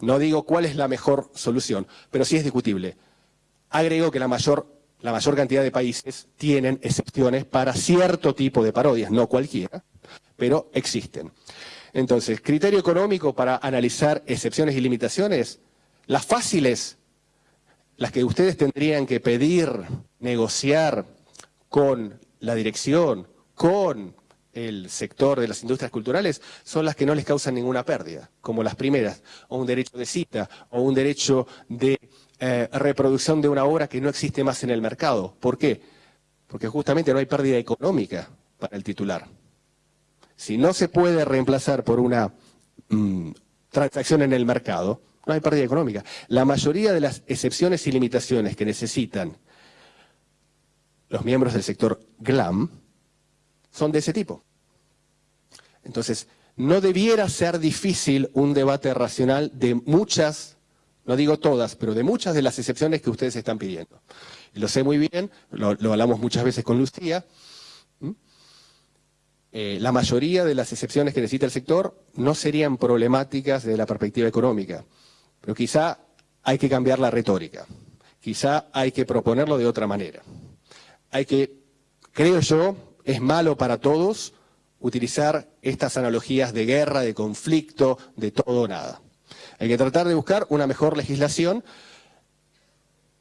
Speaker 3: No digo cuál es la mejor solución, pero sí es discutible. Agrego que la mayor, la mayor cantidad de países tienen excepciones para cierto tipo de parodias, no cualquiera, pero existen. Entonces, criterio económico para analizar excepciones y limitaciones, las fáciles las que ustedes tendrían que pedir, negociar con la dirección, con el sector de las industrias culturales, son las que no les causan ninguna pérdida, como las primeras, o un derecho de cita, o un derecho de eh, reproducción de una obra que no existe más en el mercado. ¿Por qué? Porque justamente no hay pérdida económica para el titular. Si no se puede reemplazar por una mm, transacción en el mercado, no hay pérdida económica. La mayoría de las excepciones y limitaciones que necesitan los miembros del sector GLAM son de ese tipo. Entonces, no debiera ser difícil un debate racional de muchas, no digo todas, pero de muchas de las excepciones que ustedes están pidiendo. Lo sé muy bien, lo, hablamos muchas veces con Lucía, eh, la mayoría de las excepciones que necesita el sector no serían problemáticas desde la perspectiva económica. Pero quizá hay que cambiar la retórica, quizá hay que proponerlo de otra manera. Hay que, creo yo, es malo para todos utilizar estas analogías de guerra, de conflicto, de todo o nada. Hay que tratar de buscar una mejor legislación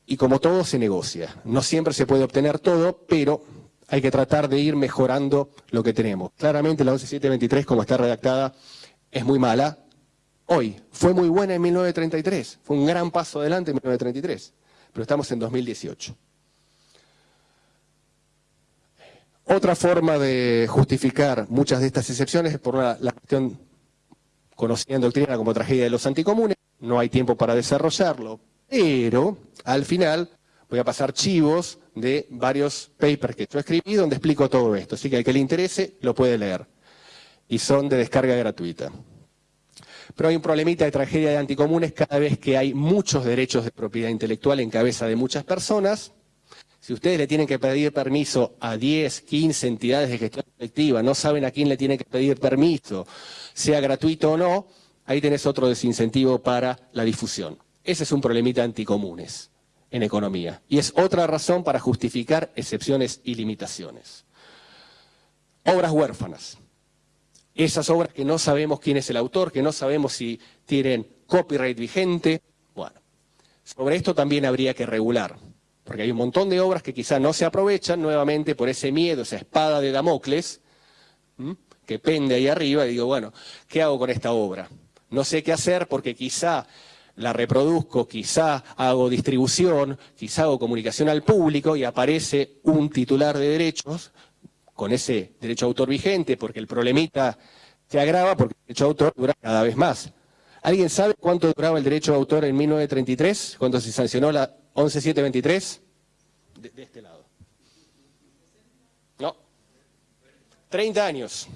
Speaker 3: y como todo se negocia. No siempre se puede obtener todo, pero hay que tratar de ir mejorando lo que tenemos. Claramente la 11723, como está redactada, es muy mala, hoy. Fue muy buena en 1933, fue un gran paso adelante en 1933, pero estamos en 2018. Otra forma de justificar muchas de estas excepciones es por la, cuestión conocida en doctrina como tragedia de los anticomunes, no hay tiempo para desarrollarlo, pero al final voy a pasar chivos de varios papers que yo escribí donde explico todo esto, así que al que le interese lo puede leer, y son de descarga gratuita. Pero hay un problemita de tragedia de anticomunes cada vez que hay muchos derechos de propiedad intelectual en cabeza de muchas personas. Si ustedes le tienen que pedir permiso a 10, 15 entidades de gestión colectiva, no saben a quién le tienen que pedir permiso, sea gratuito o no, ahí tenés otro desincentivo para la difusión. Ese es un problemita anticomunes en economía. Y es otra razón para justificar excepciones y limitaciones. Obras huérfanas. Esas obras que no sabemos quién es el autor, que no sabemos si tienen copyright vigente. Bueno, sobre esto también habría que regular, porque hay un montón de obras que quizá no se aprovechan nuevamente por ese miedo, esa espada de Damocles, que pende ahí arriba, y digo, bueno, ¿qué hago con esta obra? No sé qué hacer porque quizá la reproduzco, quizá hago distribución, quizá hago comunicación al público y aparece un titular de derechos con ese derecho a autor vigente, porque el problemita se agrava porque el derecho a autor dura cada vez más. ¿Alguien sabe cuánto duraba el derecho a autor en 1933, cuando se sancionó la 11723? De, de este lado. No. 30 años.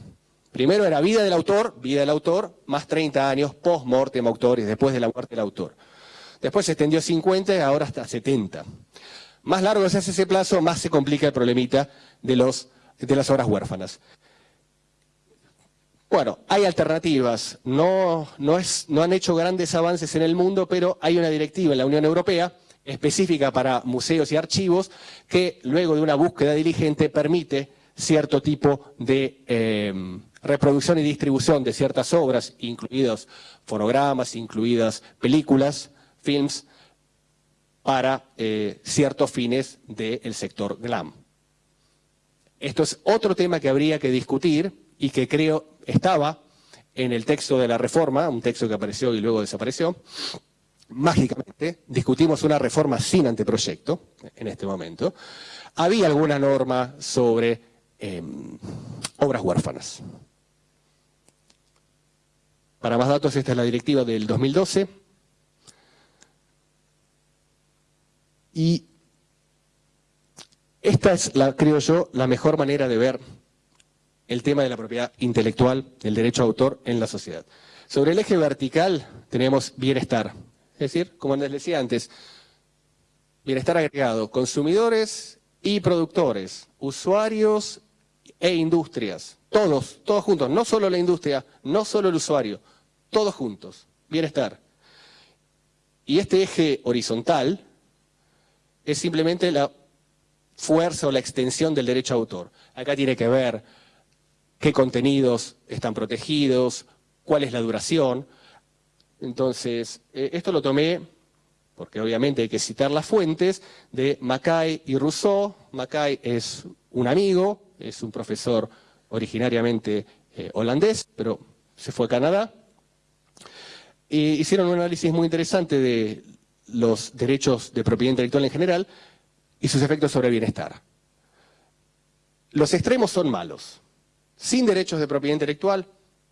Speaker 3: Primero era vida del autor, vida del autor, más 30 años post-mortem autoris, después de la muerte del autor. Después se extendió 50 y ahora hasta 70. Más largo se hace ese plazo, más se complica el problemita de, los, de las obras huérfanas. Bueno, hay alternativas, no, no, es, no han hecho grandes avances en el mundo, pero hay una directiva en la Unión Europea específica para museos y archivos que luego de una búsqueda diligente permite cierto tipo de eh, reproducción y distribución de ciertas obras, incluidos fonogramas, incluidas películas, films, para eh, ciertos fines del sector glam. Esto es otro tema que habría que discutir y que creo estaba en el texto de la reforma, un texto que apareció y luego desapareció, mágicamente, discutimos una reforma sin anteproyecto en este momento, había alguna norma sobre em, obras huérfanas. Para más datos, esta es la directiva del 2012. Y esta es, la, creo yo, la mejor manera de ver el tema de la propiedad intelectual, el derecho a autor en la sociedad. Sobre el eje vertical tenemos bienestar, es decir, como les decía antes, bienestar agregado, consumidores y productores, usuarios e industrias, todos, todos juntos, no solo la industria, no solo el usuario, todos juntos, bienestar. Y este eje horizontal es simplemente la fuerza o la extensión del derecho a autor. Acá tiene que ver qué contenidos están protegidos, cuál es la duración. Entonces, eh, esto lo tomé, porque obviamente hay que citar las fuentes, de Mackay y Rousseau. Mackay es un amigo, es un profesor originariamente eh, holandés, pero se fue a Canadá. E hicieron un análisis muy interesante de los derechos de propiedad intelectual en general y sus efectos sobre el bienestar. Los extremos son malos. Sin derechos de propiedad intelectual,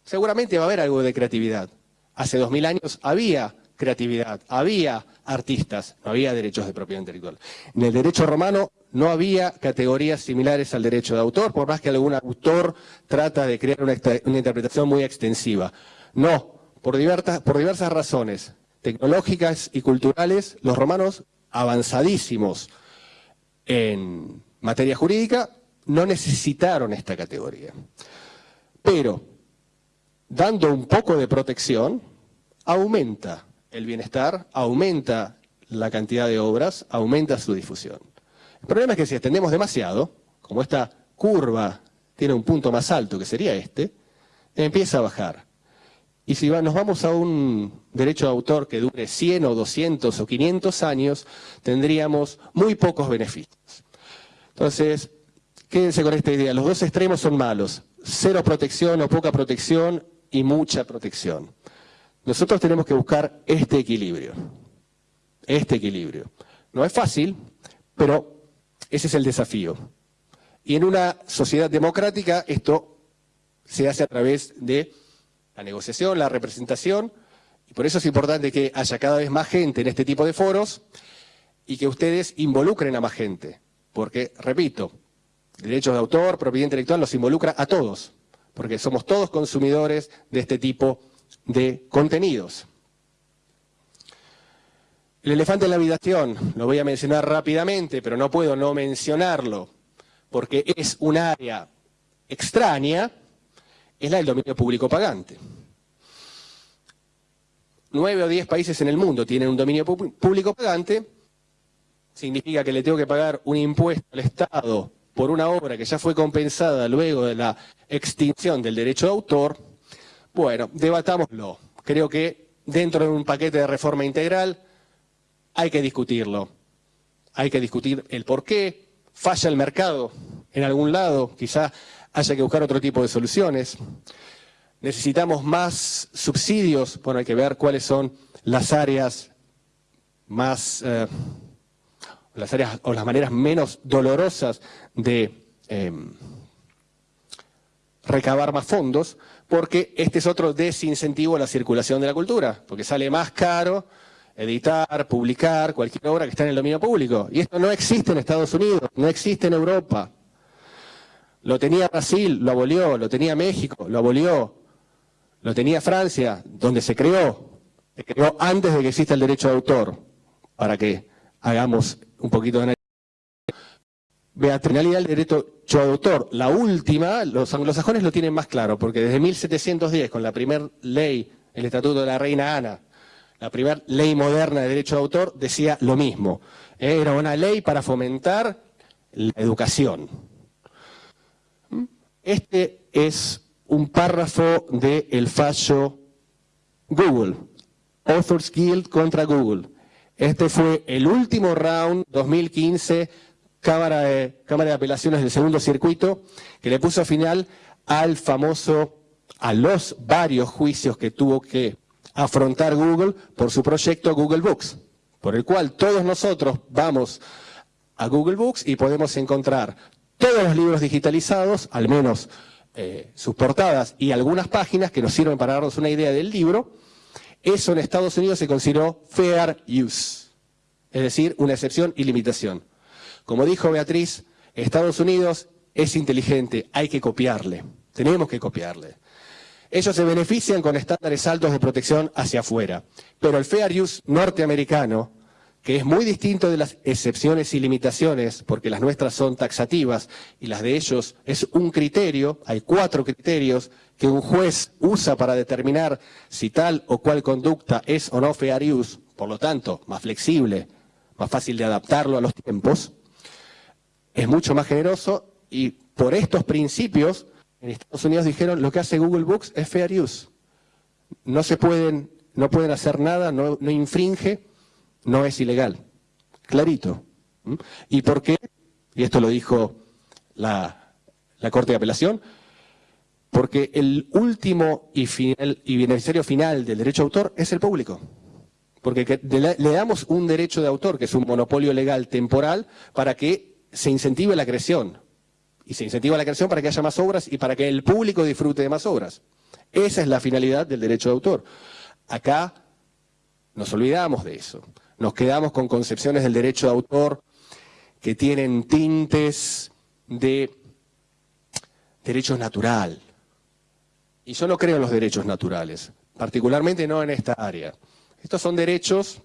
Speaker 3: seguramente va a haber algo de creatividad. Hace dos mil años había creatividad, había artistas, no había derechos de propiedad intelectual. En el derecho romano no había categorías similares al derecho de autor, por más que algún autor trata de crear una, interpretación muy extensiva. No, por diversas razones tecnológicas y culturales, los romanos avanzadísimos en materia jurídica no necesitaron esta categoría. Pero, dando un poco de protección, aumenta el bienestar, aumenta la cantidad de obras, aumenta su difusión. El problema es que si extendemos demasiado, como esta curva tiene un punto más alto que sería este, empieza a bajar. Y si nos vamos a un derecho de autor que dure 100 o 200 o 500 años, tendríamos muy pocos beneficios. Entonces, quédense con esta idea, los dos extremos son malos, cero protección o poca protección y mucha protección. Nosotros tenemos que buscar este equilibrio, este equilibrio. No es fácil, pero ese es el desafío. Y en una sociedad democrática esto se hace a través de la negociación, la representación, y por eso es importante que haya cada vez más gente en este tipo de foros y que ustedes involucren a más gente. Porque, repito, derechos de autor, propiedad intelectual, los involucra a todos, porque somos todos consumidores de este tipo de contenidos. El elefante en la habitación, lo voy a mencionar rápidamente, pero no puedo no mencionarlo, porque es un área extraña, es la del dominio público pagante. Nueve o diez países en el mundo tienen un dominio público pagante, significa que le tengo que pagar un impuesto al Estado por una obra que ya fue compensada luego de la extinción del derecho de autor, bueno, debatámoslo. Creo que dentro de un paquete de reforma integral hay que discutirlo. Hay que discutir el por qué falla el mercado en algún lado, quizá haya que buscar otro tipo de soluciones. Necesitamos más subsidios, bueno, hay que ver cuáles son las áreas más, eh, las áreas o las maneras menos dolorosas de em, recabar más fondos, porque este es otro desincentivo a la circulación de la cultura, porque sale más caro editar, publicar cualquier obra que está en el dominio público. Y esto no existe en Estados Unidos, no existe en Europa. Lo tenía Brasil, lo abolió, lo tenía México, lo abolió, lo tenía Francia, donde se creó, se creó antes de que exista el derecho de autor, para que hagamos un poquito de. Beatrinalidad del derecho de autor, la última, los anglosajones lo tienen más claro, porque desde 1710, con la primera ley, el Estatuto de la Reina Ana, la primera ley moderna de derecho de autor decía lo mismo. Era una ley para fomentar la educación. Este es un párrafo del fallo Google, Authors Guild contra Google. Este fue el último round 2015, Cámara de, Cámara de Apelaciones del Segundo Circuito, que le puso final al famoso, a los varios juicios que tuvo que afrontar Google por su proyecto Google Books, por el cual todos nosotros vamos a Google Books y podemos encontrar todos los libros digitalizados, al menos eh, sus portadas y algunas páginas que nos sirven para darnos una idea del libro. Eso en Estados Unidos se consideró fair use, es decir, una excepción y limitación. Como dijo Beatriz, Estados Unidos es inteligente, hay que copiarle, tenemos que copiarle. Ellos se benefician con estándares altos de protección hacia afuera. Pero el fair use norteamericano, que es muy distinto de las excepciones y limitaciones, porque las nuestras son taxativas y las de ellos es un criterio, hay cuatro criterios que un juez usa para determinar si tal o cual conducta es o no fair use, por lo tanto, más flexible, más fácil de adaptarlo a los tiempos, es mucho más generoso y por estos principios en Estados Unidos dijeron lo que hace Google Books es fair use. No se pueden, no pueden hacer nada, no, infringe, no es ilegal. Clarito. ¿Mm? ¿Y por qué? Y esto lo dijo la, Corte de Apelación, porque el último y, final, y beneficiario final del derecho de autor es el público. Porque le damos un derecho de autor, que es un monopolio legal temporal, para que se incentive la creación, y se incentiva la creación para que haya más obras y para que el público disfrute de más obras. Esa es la finalidad del derecho de autor. Acá nos olvidamos de eso. Nos quedamos con concepciones del derecho de autor que tienen tintes de derecho natural. Y yo no creo en los derechos naturales, particularmente no en esta área. Estos son derechos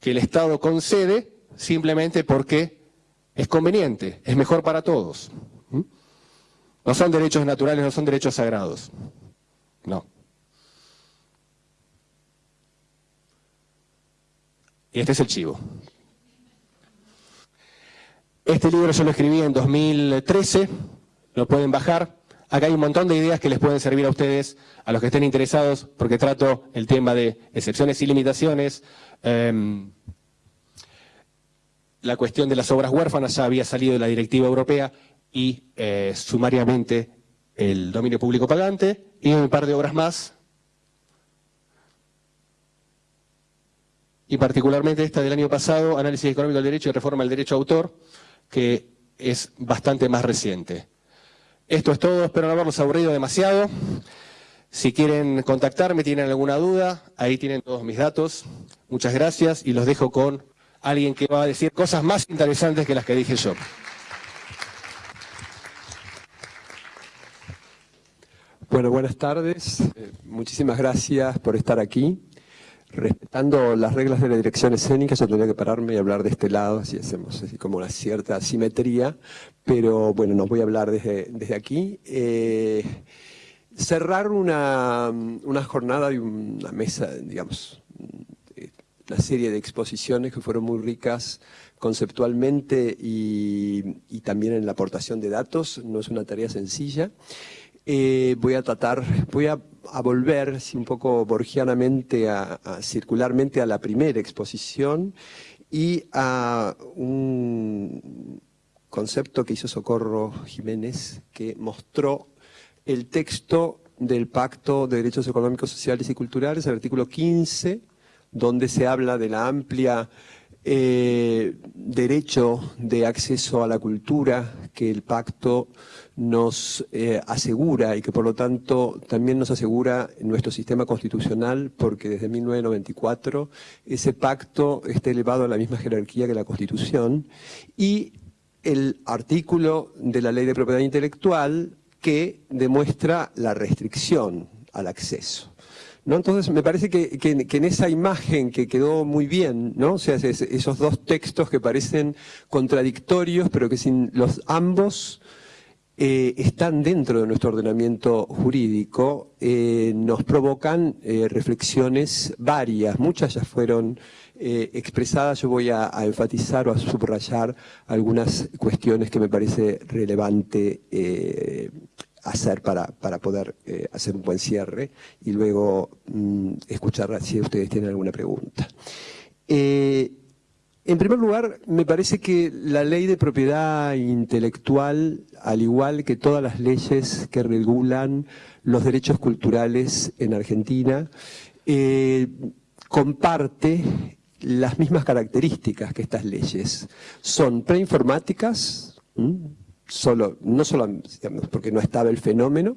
Speaker 3: que el Estado concede simplemente porque es conveniente, es mejor para todos. No son derechos naturales, no son derechos sagrados. No. Y este es el chivo. Este libro yo lo escribí en 2013, lo pueden bajar. Acá hay un montón de ideas que les pueden servir a ustedes, a los que estén interesados, porque trato el tema de excepciones y limitaciones. Em, la cuestión de las obras huérfanas ya había salido de la directiva europea y eh, sumariamente el dominio público pagante y un par de obras más. Y particularmente esta del año pasado, Análisis Económico del Derecho y Reforma del Derecho Autor, que es bastante más reciente. Esto es todo, espero no haberlos aburrido demasiado. Si quieren contactarme, tienen alguna duda, ahí tienen todos mis datos. Muchas gracias y los dejo con alguien que va a decir cosas más interesantes que las que dije yo.
Speaker 4: Bueno, buenas tardes. Eh, muchísimas gracias por estar aquí. Respetando las reglas de la dirección escénica, yo tendría que pararme y hablar de este lado, así hacemos así como una cierta simetría, pero bueno, nos voy a hablar desde, desde aquí. Eh, cerrar una, una jornada y una mesa, digamos, una serie de exposiciones que fueron muy ricas conceptualmente y, y también en la aportación de datos, no es una tarea sencilla. Eh, voy a tratar, voy a, volver un poco borgianamente, a, circularmente a la primera exposición y a un concepto que hizo Socorro Jiménez, que mostró el texto del Pacto de Derechos Económicos, Sociales y Culturales, el artículo 15, donde se habla de la amplia eh, derecho de acceso a la cultura que el pacto nos eh, asegura y que por lo tanto también nos asegura nuestro sistema constitucional porque desde 1994 ese pacto está elevado a la misma jerarquía que la Constitución y el artículo de la Ley de Propiedad Intelectual que demuestra la restricción al acceso. Entonces me parece que, en esa imagen que quedó muy bien, ¿no? o sea, esos dos textos que parecen contradictorios, pero que sin los ambos eh, están dentro de nuestro ordenamiento jurídico, eh, nos provocan eh, reflexiones varias, muchas ya fueron expresadas, yo voy a, a, enfatizar o a subrayar algunas cuestiones que me parece relevante hacer para, para poder eh, hacer un buen cierre y luego mm, escuchar si ustedes tienen alguna pregunta. Eh, en primer lugar, me parece que la ley de propiedad intelectual, al igual que todas las leyes que regulan los derechos culturales en Argentina, eh, comparte las mismas características que estas leyes. Son preinformáticas, solo, no solo porque no estaba el fenómeno,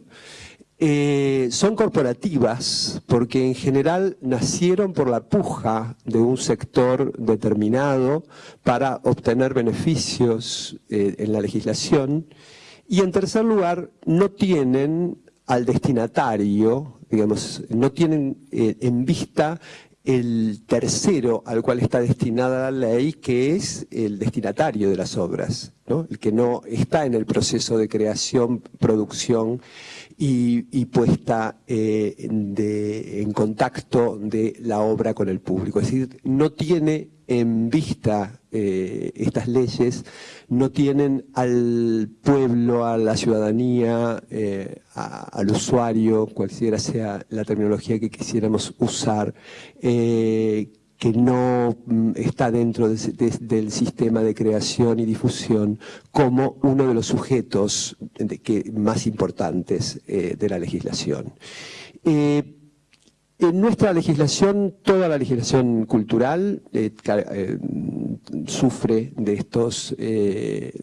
Speaker 4: eh, son corporativas porque en general nacieron por la puja de un sector determinado para obtener beneficios eh, en la legislación. Y en tercer lugar no tienen al destinatario, digamos, no tienen eh, en vista el tercero al cual está destinada la ley, que es el destinatario de las obras, el que no está en el proceso de creación, producción y, puesta eh, en contacto de la obra con el público. Es decir, no tiene en vista eh, estas leyes, no tienen al pueblo, a la ciudadanía, eh, al usuario, cualquiera sea la terminología que quisiéramos usar, eh, que no mm, está dentro del sistema de creación y difusión como uno de los sujetos más importantes de la legislación. En nuestra legislación, toda la legislación cultural eh, eh, sufre de estos eh,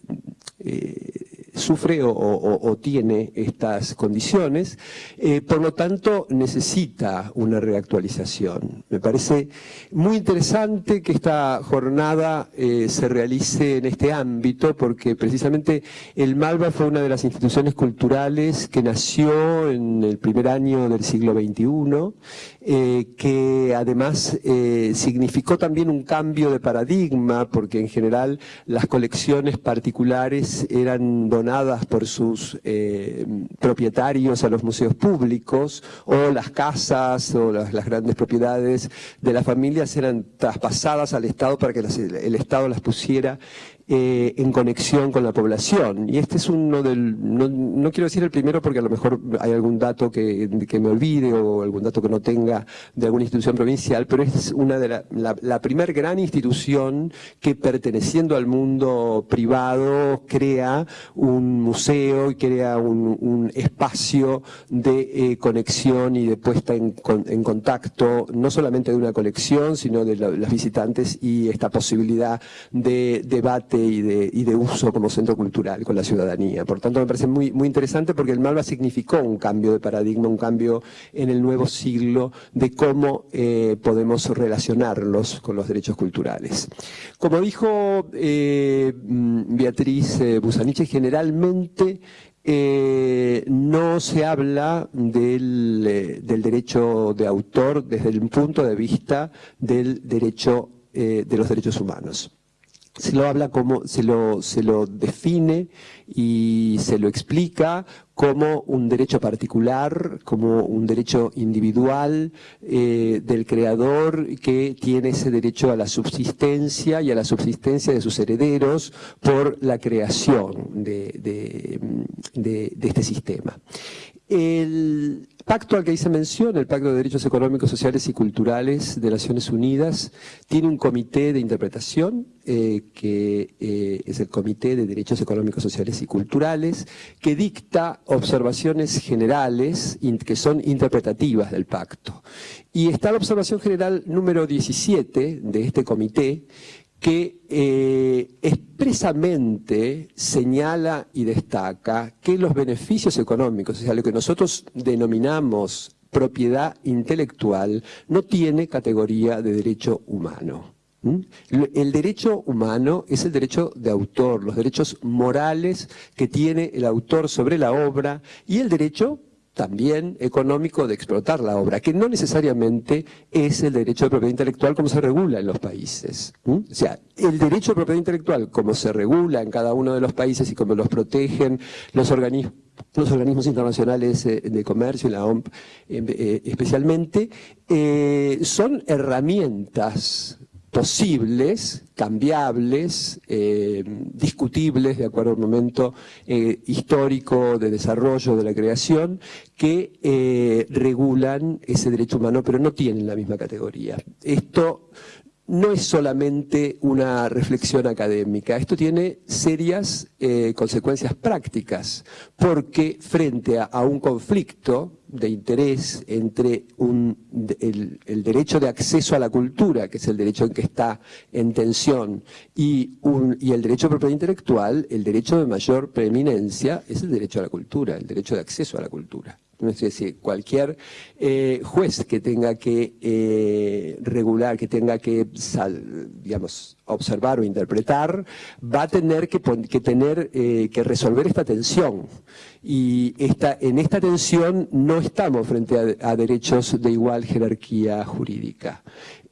Speaker 4: sufre o, tiene estas condiciones, eh, por lo tanto necesita una reactualización. Me parece muy interesante que esta jornada eh, se realice en este ámbito porque precisamente el Malva fue una de las instituciones culturales que nació en el primer año del siglo XXI, eh, que además significó también un cambio de paradigma porque en general las colecciones particulares eran donadas por sus eh, propietarios a los museos públicos o las casas o las, grandes propiedades de las familias eran traspasadas al Estado para que el Estado las pusiera eh, en conexión con la población. Y este es uno del, no, quiero decir el primero porque a lo mejor hay algún dato que, me olvide o algún dato que no tenga de alguna institución provincial, pero es una de la, la, primer gran institución que perteneciendo al mundo privado crea un museo y crea un, espacio de eh, conexión y de puesta en, en, contacto, no solamente de una colección, sino de los visitantes y esta posibilidad de debate y de, uso como centro cultural con la ciudadanía. Por tanto, me parece muy, interesante porque el Malva significó un cambio de paradigma, un cambio en el nuevo siglo de cómo eh, podemos relacionarlos con los derechos culturales. Como dijo eh, mm, Beatriz eh, Busaniche, generalmente no se habla del, derecho de autor desde el punto de vista del derecho de los derechos humanos se lo habla como, se lo, se lo define y se lo explica como un derecho particular, como un derecho individual eh, del creador que tiene ese derecho a la subsistencia y a la subsistencia de sus herederos por la creación de, este sistema. El, pacto al que hice mención, el Pacto de Derechos Económicos, Sociales y Culturales de Naciones Unidas, tiene un comité de interpretación, eh, que eh, es el Comité de Derechos Económicos, Sociales y Culturales, que dicta observaciones generales que son interpretativas del pacto. Y está la observación general número 17 de este comité, que eh, expresamente señala y destaca que los beneficios económicos, o sea, lo que nosotros denominamos propiedad intelectual, no tiene categoría de derecho humano. El derecho humano es el derecho de autor, los derechos morales que tiene el autor sobre la obra y el derecho también económico de explotar la obra, que no necesariamente es el derecho de propiedad intelectual como se regula en los países. O sea, el derecho de propiedad intelectual como se regula en cada uno de los países y como los protegen los organismos los organismos internacionales eh, de comercio y la OMP eh, eh, especialmente, son herramientas posibles, cambiables, eh, discutibles de acuerdo al momento eh, histórico de desarrollo de la creación, que eh, regulan ese derecho humano, pero no tienen la misma categoría. Esto no es solamente una reflexión académica, esto tiene serias consecuencias prácticas, porque frente a un conflicto de interés entre el, derecho de acceso a la cultura, que es el derecho en que está en tensión, y, y el derecho de propiedad intelectual, el derecho de mayor preeminencia es el derecho a la cultura, el derecho de acceso a la cultura. Es decir, cualquier eh, juez que tenga que eh, regular, que tenga que, observar o interpretar, va a tener que, tener eh, que resolver esta tensión. Y en esta tensión no estamos frente a derechos de igual jerarquía jurídica.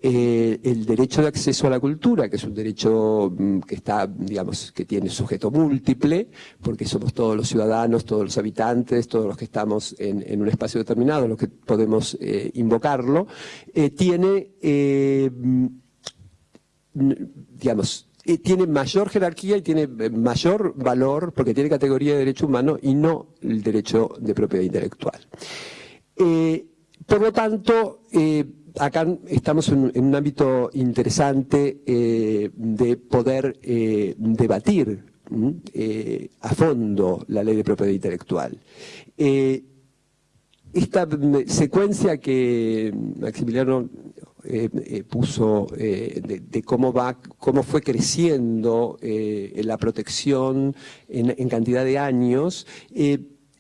Speaker 4: Eh, el derecho de acceso a la cultura, que es un derecho mm, que está, digamos, que tiene sujeto múltiple, porque somos todos los ciudadanos, todos los habitantes, todos los que estamos en, un espacio determinado, los que podemos eh, invocarlo, eh, tiene, mm, digamos, tiene mayor jerarquía y tiene mayor valor porque tiene categoría de derecho humano y no el derecho de propiedad intelectual. por lo tanto, acá estamos en, un ámbito interesante eh, de poder eh, debatir eh, a fondo la ley de propiedad intelectual. esta secuencia que Maximiliano puso de, cómo va, cómo fue creciendo la protección en, en, cantidad de años,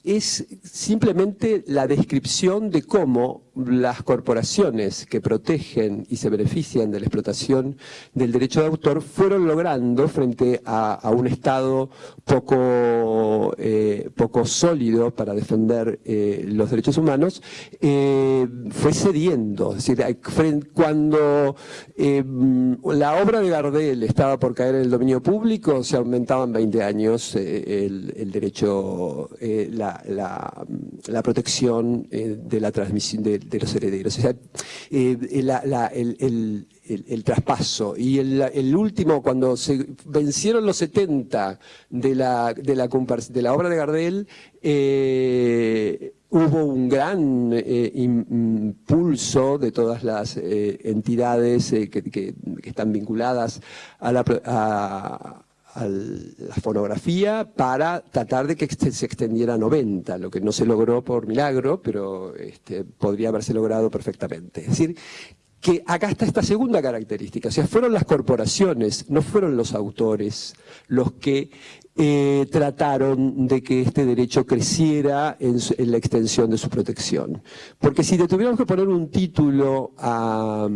Speaker 4: es simplemente la descripción de cómo las corporaciones que protegen y se benefician de la explotación del derecho de autor fueron logrando frente a, un Estado poco, eh, poco sólido para defender eh, los derechos humanos, eh, fue cediendo. Es decir, cuando la obra de Gardel estaba por caer en el dominio público, se aumentaban 20 años el, derecho, la, la, protección de la transmisión de los herederos. O sea, eh, el, traspaso. Y el, último, cuando se vencieron los 70 de la, de la, de la obra de Gardel, eh, hubo un gran eh, impulso de todas las entidades que, están vinculadas a la, la fonografía para tratar de que se extendiera a 90, lo que no se logró por milagro, pero este, podría haberse logrado perfectamente. Es decir, que acá está esta segunda característica, o sea, fueron las corporaciones, no fueron los autores los que eh, trataron de que este derecho creciera en, la extensión de su protección. Porque si tuviéramos que poner un título a,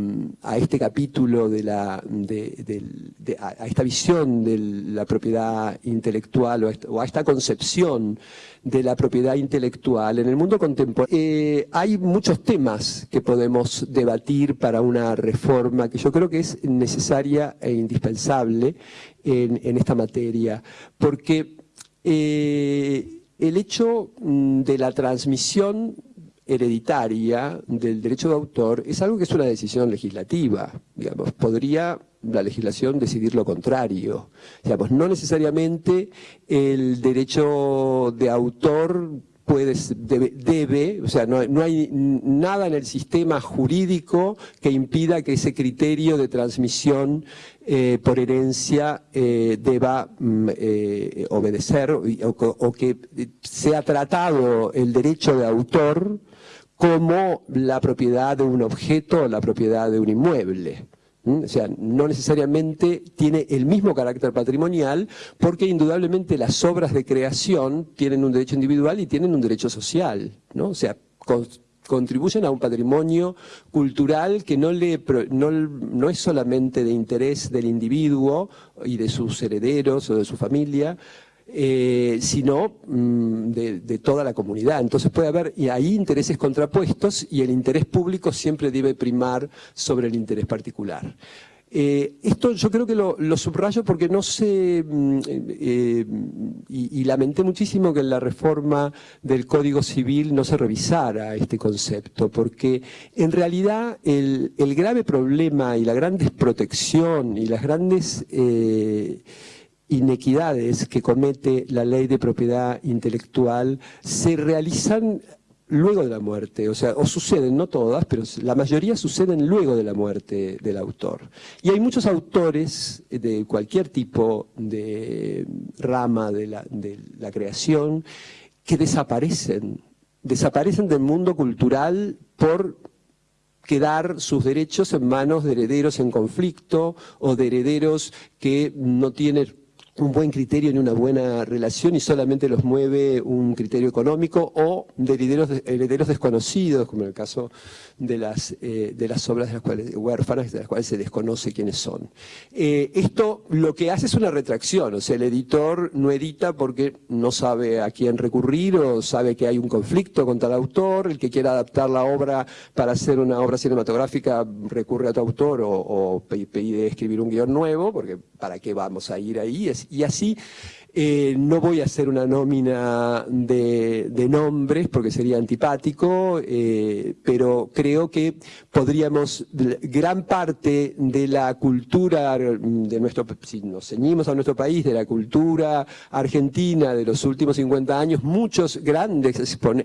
Speaker 4: este capítulo de la, de, a, esta visión de la propiedad intelectual o a esta concepción de la propiedad intelectual en el mundo contemporáneo. Eh, hay muchos temas que podemos debatir para una reforma que yo creo que es necesaria e indispensable en, esta materia, porque eh, el hecho mm, de la transmisión hereditaria del derecho de autor es algo que es una decisión legislativa. Digamos, podría la legislación decidir lo contrario. Digamos, no necesariamente el derecho de autor puede, debe, o sea, no, hay nada en el sistema jurídico que impida que ese criterio de transmisión eh, por herencia eh, deba mm, eh, obedecer o, o, que sea tratado el derecho de autor como la propiedad de un objeto o la propiedad de un inmueble. O sea, no necesariamente tiene el mismo carácter patrimonial porque indudablemente las obras de creación tienen un derecho individual y tienen un derecho social, ¿no? O sea, contribuyen a un patrimonio cultural que no, le, no, no es solamente de interés del individuo y de sus herederos o de su familia, eh, sino mm, de, toda la comunidad. Entonces puede haber y ahí intereses contrapuestos y el interés público siempre debe primar sobre el interés particular. Eh, esto yo creo que lo, subrayo porque no sé, mm, eh, y, lamenté muchísimo que en la reforma del Código Civil no se revisara este concepto, porque en realidad el grave problema y la gran desprotección y las grandes inequidades que comete la ley de propiedad intelectual se realizan luego de la muerte, o sea, o suceden, no todas, pero la mayoría suceden luego de la muerte del autor. Y hay muchos autores de cualquier tipo de rama de la, de la creación que desaparecen, desaparecen del mundo cultural por quedar sus derechos en manos de herederos en conflicto o de herederos que no tienen un buen criterio ni una buena relación y solamente los mueve un criterio económico o de herederos, herederos desconocidos, como en el caso de las, eh, de las obras de las cuales, huérfanas, de las cuales se desconoce quiénes son. Eh, esto lo que hace es una retracción, o sea, el editor no edita porque no sabe a quién recurrir o sabe que hay un conflicto contra el autor, el que quiera adaptar la obra para hacer una obra cinematográfica recurre a tu autor o pide escribir un guion nuevo, porque ¿para qué vamos a ir ahí? Y así eh, no voy a hacer una nómina de, nombres porque sería antipático, eh, pero creo que podríamos, gran parte de la cultura de nuestro, si nos ceñimos a nuestro país, de la cultura argentina de los últimos 50 años, muchos grandes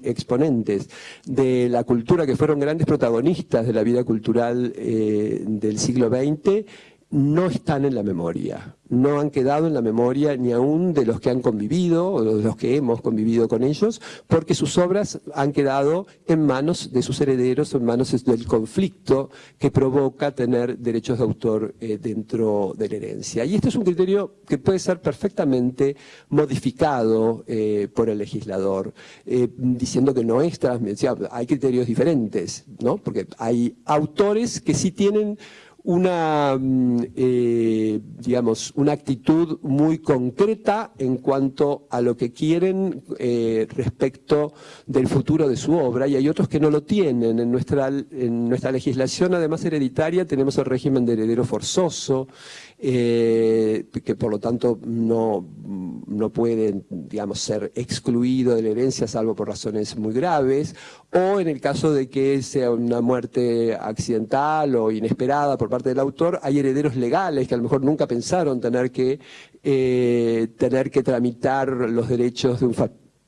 Speaker 4: exponentes de la cultura que fueron grandes protagonistas de la vida cultural eh, del siglo XX, no están en la memoria, no han quedado en la memoria ni aún de los que han convivido o de los que hemos convivido con ellos, porque sus obras han quedado en manos de sus herederos, en manos del conflicto que provoca tener derechos de autor eh, dentro de la herencia. Y este es un criterio que puede ser perfectamente modificado eh, por el legislador, eh, diciendo que no es transmisión, hay criterios diferentes, ¿no? porque hay autores que sí tienen una, mm, eh, digamos, una actitud muy concreta en cuanto a lo que quieren eh, respecto del futuro de su obra y hay otros que no lo tienen. En nuestra, en nuestra legislación, además hereditaria, tenemos el régimen de heredero forzoso, eh, que por lo tanto no, no puede digamos, ser excluido de la herencia salvo por razones muy graves, o en el caso de que sea una muerte accidental o inesperada por parte del autor, hay herederos legales que a lo mejor nunca pensaron tener que, eh, tener que tramitar los derechos de un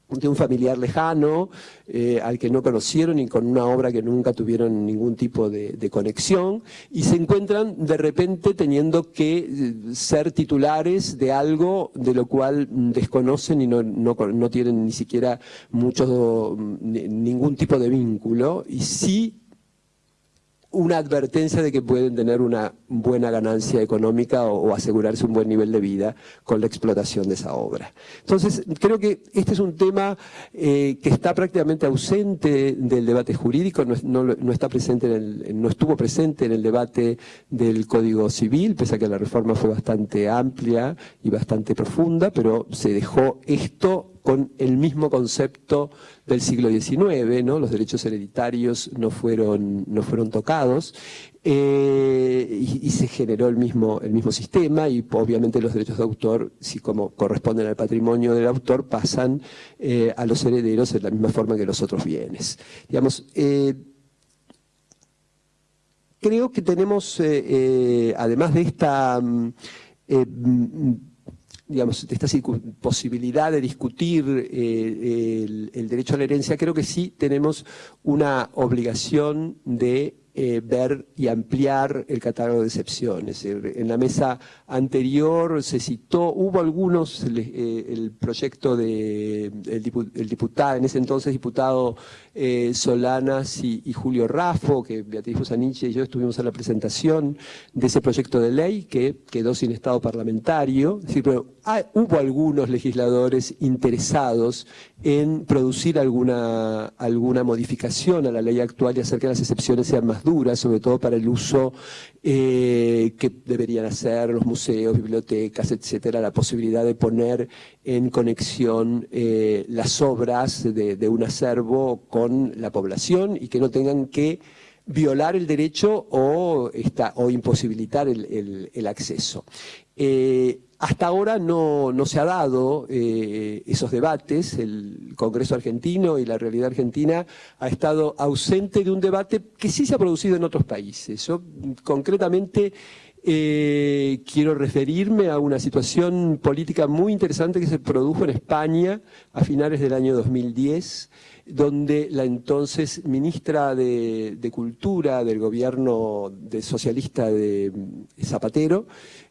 Speaker 4: de un familiar lejano, eh, al que no conocieron y con una obra que nunca tuvieron ningún tipo de, conexión, y se encuentran de repente teniendo que eh, ser titulares de algo de lo cual desconocen y no, no, tienen ni siquiera mucho, ningún tipo de vínculo, y sí una advertencia de que pueden tener una buena ganancia económica o, asegurarse un buen nivel de vida con la explotación de esa obra. Entonces, creo que este es un tema eh, que está prácticamente ausente del debate jurídico, no, está presente no estuvo presente en el debate del Código Civil, pese a que la reforma fue bastante amplia y bastante profunda, pero se dejó esto con el mismo concepto del siglo XIX, los derechos hereditarios no fueron, tocados, eh, y, se generó el mismo, sistema, y obviamente los derechos de autor, si como corresponden al patrimonio del autor, pasan eh, a los herederos de la misma forma que los otros bienes. Digamos, eh, creo que tenemos, además de esta... Mm, digamos, de esta posibilidad de discutir eh, el, derecho a la herencia, creo que sí tenemos una obligación de eh, ver y ampliar el catálogo de excepciones. En la mesa anterior se citó, hubo algunos, eh, el proyecto de el diputado, en ese entonces diputado eh, Solanas y, Julio Raffo, que Beatriz Fusaniche y yo estuvimos en la presentación de ese proyecto de ley que quedó sin estado parlamentario. pero hubo algunos legisladores interesados en producir alguna, alguna modificación a la ley actual y hacer que las excepciones sean más duras, sobre todo para el uso eh, que deberían hacer los museos, bibliotecas, etcétera, la posibilidad de poner en conexión eh, las obras de, un acervo con la población y que no tengan que violar el derecho o, imposibilitar el, acceso. Eh, hasta ahora no, se ha dado eh, esos debates, el Congreso argentino y la realidad argentina ha estado ausente de un debate que sí se ha producido en otros países. Concretamente eh, quiero referirme a una situación política muy interesante que se produjo en España a finales del año 2010, donde la entonces ministra de, Cultura del gobierno socialista de Zapatero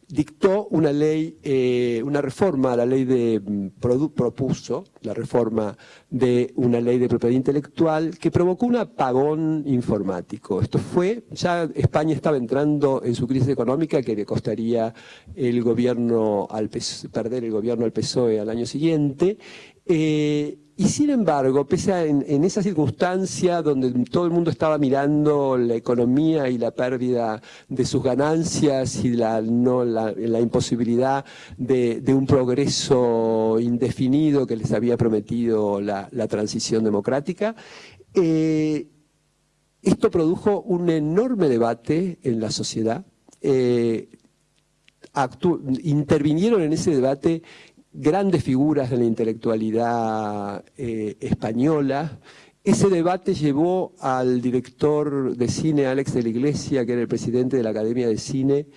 Speaker 4: dictó una ley, eh, una reforma a la ley de, mm, propuso la reforma de una ley de propiedad intelectual que provocó un apagón informático. Esto fue, ya España estaba entrando en su crisis económica que le costaría el gobierno al perder el gobierno al PSOE al año siguiente, eh, y sin embargo, pese a en, esa circunstancia donde todo el mundo estaba mirando la economía y la pérdida de sus ganancias y la, no, la, imposibilidad de, un progreso indefinido que les había prometido la, transición democrática, eh, esto produjo un enorme debate en la sociedad. Eh, intervinieron en ese debate grandes figuras de la intelectualidad eh, española. Ese debate llevó al director de cine Alex de la Iglesia, que era el presidente de la Academia de Cine,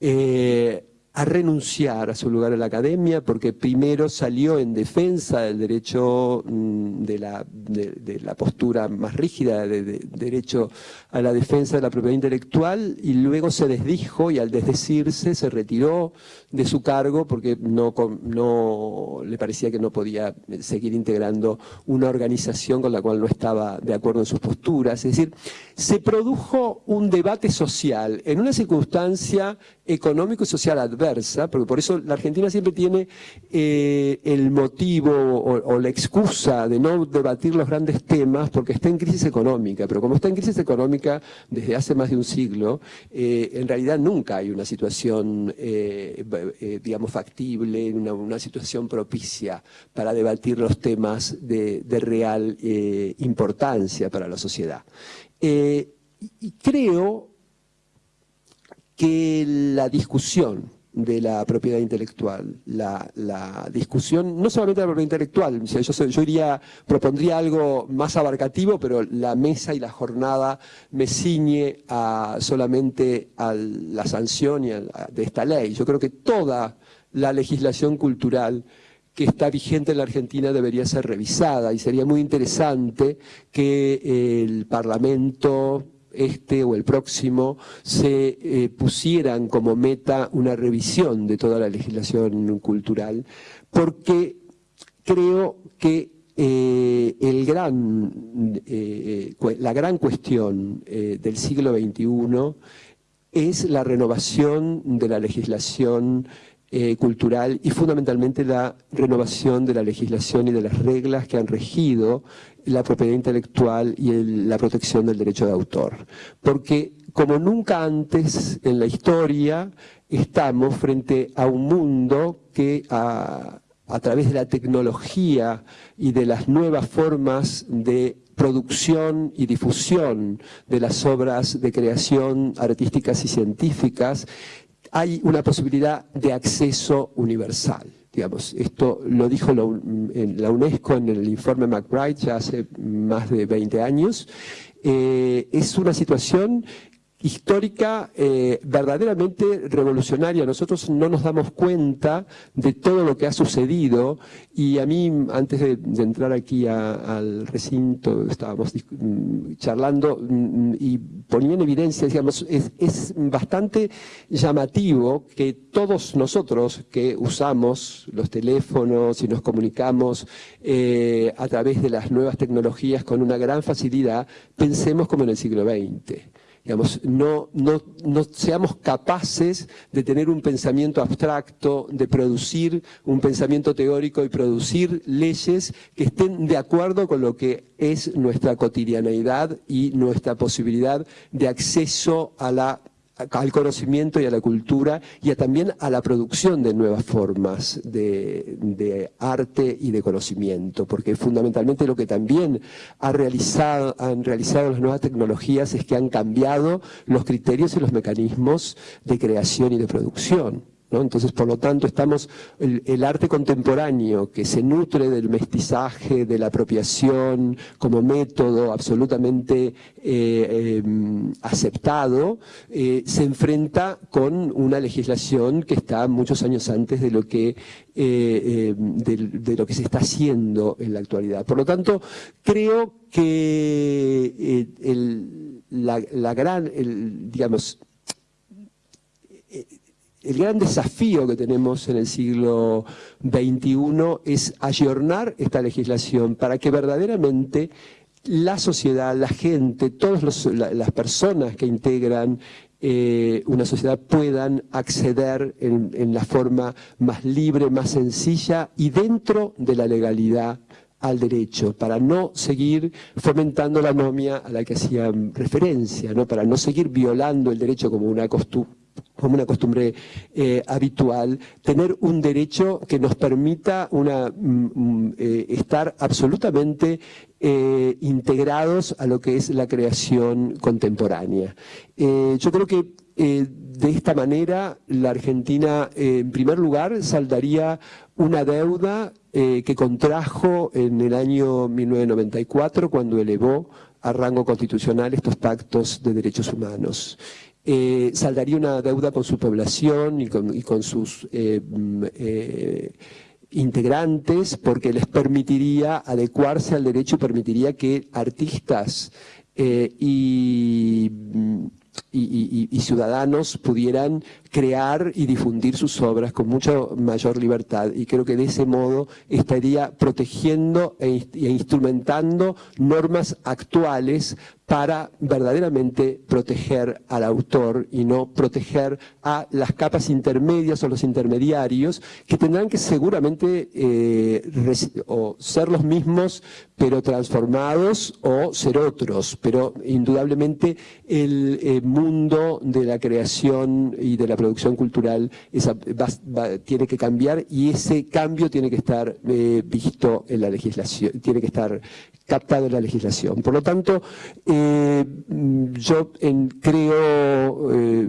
Speaker 4: eh, a renunciar a su lugar en la academia porque primero salió en defensa del derecho mm, de la, de, la postura más rígida de, derecho a la defensa de la propiedad intelectual y luego se desdijo y al desdecirse se retiró de su cargo porque no, no le parecía que no podía seguir integrando una organización con la cual no estaba de acuerdo en sus posturas. Es decir, se produjo un debate social en una circunstancia económico y social adversa, porque por eso la Argentina siempre tiene eh, el motivo o, la excusa de no debatir los grandes temas porque está en crisis económica, pero como está en crisis económica desde hace más de un siglo, eh, en realidad nunca hay una situación, eh, digamos, factible, una, situación propicia para debatir los temas de real importancia para la sociedad. y creo que la discusión de la propiedad intelectual, la, discusión, no solamente de la propiedad intelectual, yo, iría, propondría algo más abarcativo, pero la mesa y la jornada me ciñe a, solamente a la sanción de esta ley. Yo creo que toda la legislación cultural que está vigente en la Argentina debería ser revisada y sería muy interesante que el Parlamento este o el próximo, se eh, pusieran como meta una revisión de toda la legislación cultural, porque creo que eh, eh, la gran cuestión del siglo XXI es la renovación de la legislación cultural y fundamentalmente la renovación de la legislación y de las reglas que han regido la propiedad intelectual y la protección del derecho de autor. Porque como nunca antes en la historia estamos frente a un mundo que a, a través de la tecnología y de las nuevas formas de producción y difusión de las obras de creación artísticas y científicas, hay una posibilidad de acceso universal. Digamos, esto lo dijo la UNESCO en el informe McBride ya hace más de 20 años. Eh, es una situación histórica eh, verdaderamente revolucionaria. Nosotros no nos damos cuenta de todo lo que ha sucedido y a mí, antes de, entrar aquí al recinto, estábamos mm, charlando mm, y ponía en evidencia, digamos, es, bastante llamativo que todos nosotros que usamos los teléfonos y nos comunicamos eh, a través de las nuevas tecnologías con una gran facilidad, pensemos como en el siglo XX digamos, no, no, no seamos capaces de tener un pensamiento abstracto, de producir un pensamiento teórico y producir leyes que estén de acuerdo con lo que es nuestra cotidianeidad y nuestra posibilidad de acceso a la al conocimiento y a la cultura y también a la producción de nuevas formas de, arte y de conocimiento, porque fundamentalmente lo que también ha realizado, han realizado las nuevas tecnologías es que han cambiado los criterios y los mecanismos de creación y de producción. Entonces, por lo tanto, estamos el, arte contemporáneo que se nutre del mestizaje, de la apropiación como método absolutamente eh, em, aceptado, eh, se enfrenta con una legislación que está muchos años antes de lo que eh, em, de, lo que se está haciendo en la actualidad. Por lo tanto, creo que la, la, gran, digamos, el gran desafío que tenemos en el siglo XXI es ayornar esta legislación para que verdaderamente la sociedad, la gente, todas las personas que integran eh, una sociedad puedan acceder en, la forma más libre, más sencilla y dentro de la legalidad al derecho, para no seguir fomentando la anomia a la que hacían referencia, ¿no? para no seguir violando el derecho como una costumbre como una costumbre eh, habitual, tener un derecho que nos permita mm, mm, eh, estar absolutamente eh, integrados a lo que es la creación contemporánea. yo creo que de esta manera la Argentina, en primer lugar, saldaría una deuda que contrajo en el año 1994 cuando elevó a rango constitucional estos pactos de derechos humanos eh, saldaría una deuda con su población y con, sus eh, mm, eh, integrantes porque les permitiría adecuarse al derecho y permitiría que artistas mm, y, ciudadanos pudieran crear y difundir sus obras con mucha mayor libertad. Y creo que de ese modo estaría protegiendo e, instrumentando normas actuales para verdaderamente proteger al autor y no proteger a las capas intermedias o los intermediarios que tendrán que seguramente eh, o ser los mismos pero transformados o ser otros, pero indudablemente el eh, mundo de la creación y de la producción cultural tiene que cambiar y ese cambio tiene que estar eh, visto en la legislación, tiene que estar captado en la legislación. Por lo tanto, eh, yo creo, eh,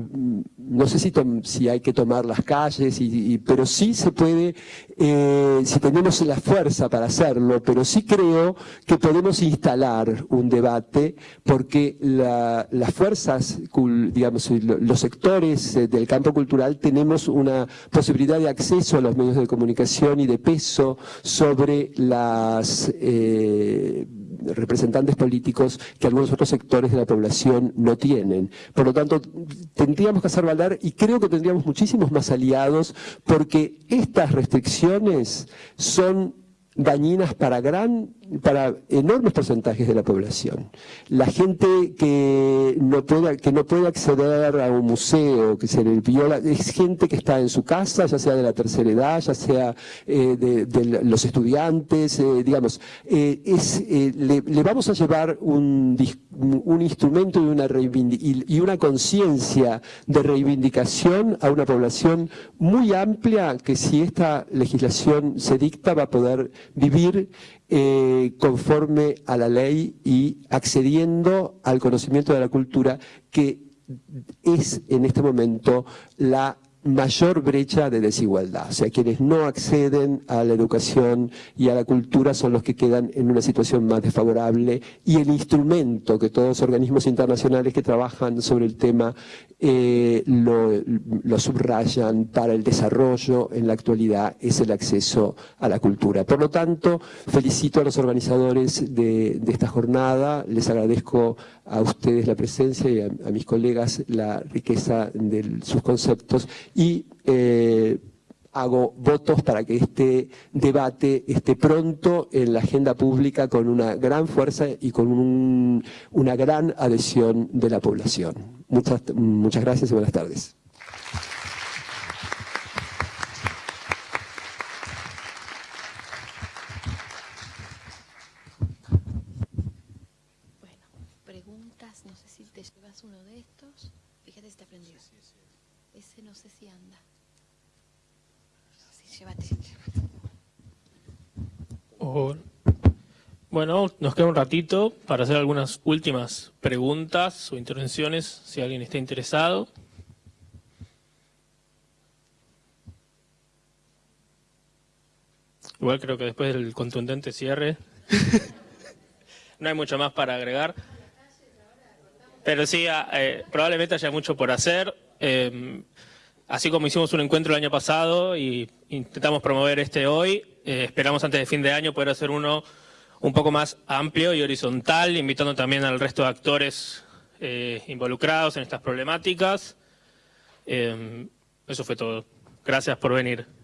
Speaker 4: no sé si, si, hay que tomar las calles, pero sí se puede, eh, si tenemos la fuerza para hacerlo, pero sí creo que podemos instalar un debate porque las fuerzas, digamos, los sectores del campo cultural tenemos una posibilidad de acceso a los medios de comunicación y de peso sobre las representantes políticos que algunos otros sectores de la población no tienen. Por lo tanto, tendríamos que hacer valer y creo que tendríamos muchísimos más aliados porque estas restricciones son dañinas para gran para enormes porcentajes de la población. La gente que no puede, que no puede acceder a un museo, que se le viola, es gente que está en su casa, ya sea de la tercera edad, ya sea eh, de, los estudiantes, eh, digamos, eh, es, le, vamos a llevar un, un instrumento y una, y una conciencia de reivindicación a una población muy amplia que si esta legislación se dicta va a poder vivir eh, conforme a la ley y accediendo al conocimiento de la cultura que es en este momento la mayor brecha de desigualdad. O sea, quienes no acceden a la educación y a la cultura son los que quedan en una situación más desfavorable y el instrumento que todos los organismos internacionales que trabajan sobre el tema eh, lo, subrayan para el desarrollo en la actualidad es el acceso a la cultura. Por lo tanto, felicito a los organizadores de, esta jornada, les agradezco a ustedes la presencia y a, mis colegas la riqueza de sus conceptos y eh, hago votos para que este debate esté pronto en la agenda pública con una gran fuerza y con una gran adhesión de la población. Muchas, muchas gracias y buenas tardes.
Speaker 2: Bueno, preguntas, no sé si te llevas uno de estos. Fíjate si te aprendió. Ese no sé si anda. Sí, llévate.
Speaker 1: Bueno, nos queda un ratito para hacer algunas últimas preguntas o intervenciones, si alguien está interesado. Igual creo que después del contundente cierre [laughs] no hay mucho más para agregar. Pero sí, ah, eh, probablemente haya mucho por hacer. Em, así como hicimos un encuentro el año pasado y intentamos promover este hoy, eh, esperamos antes de fin de año poder hacer uno un poco más amplio y horizontal, invitando también al resto de actores eh, involucrados en estas problemáticas. Eh, eso fue todo. Gracias por venir.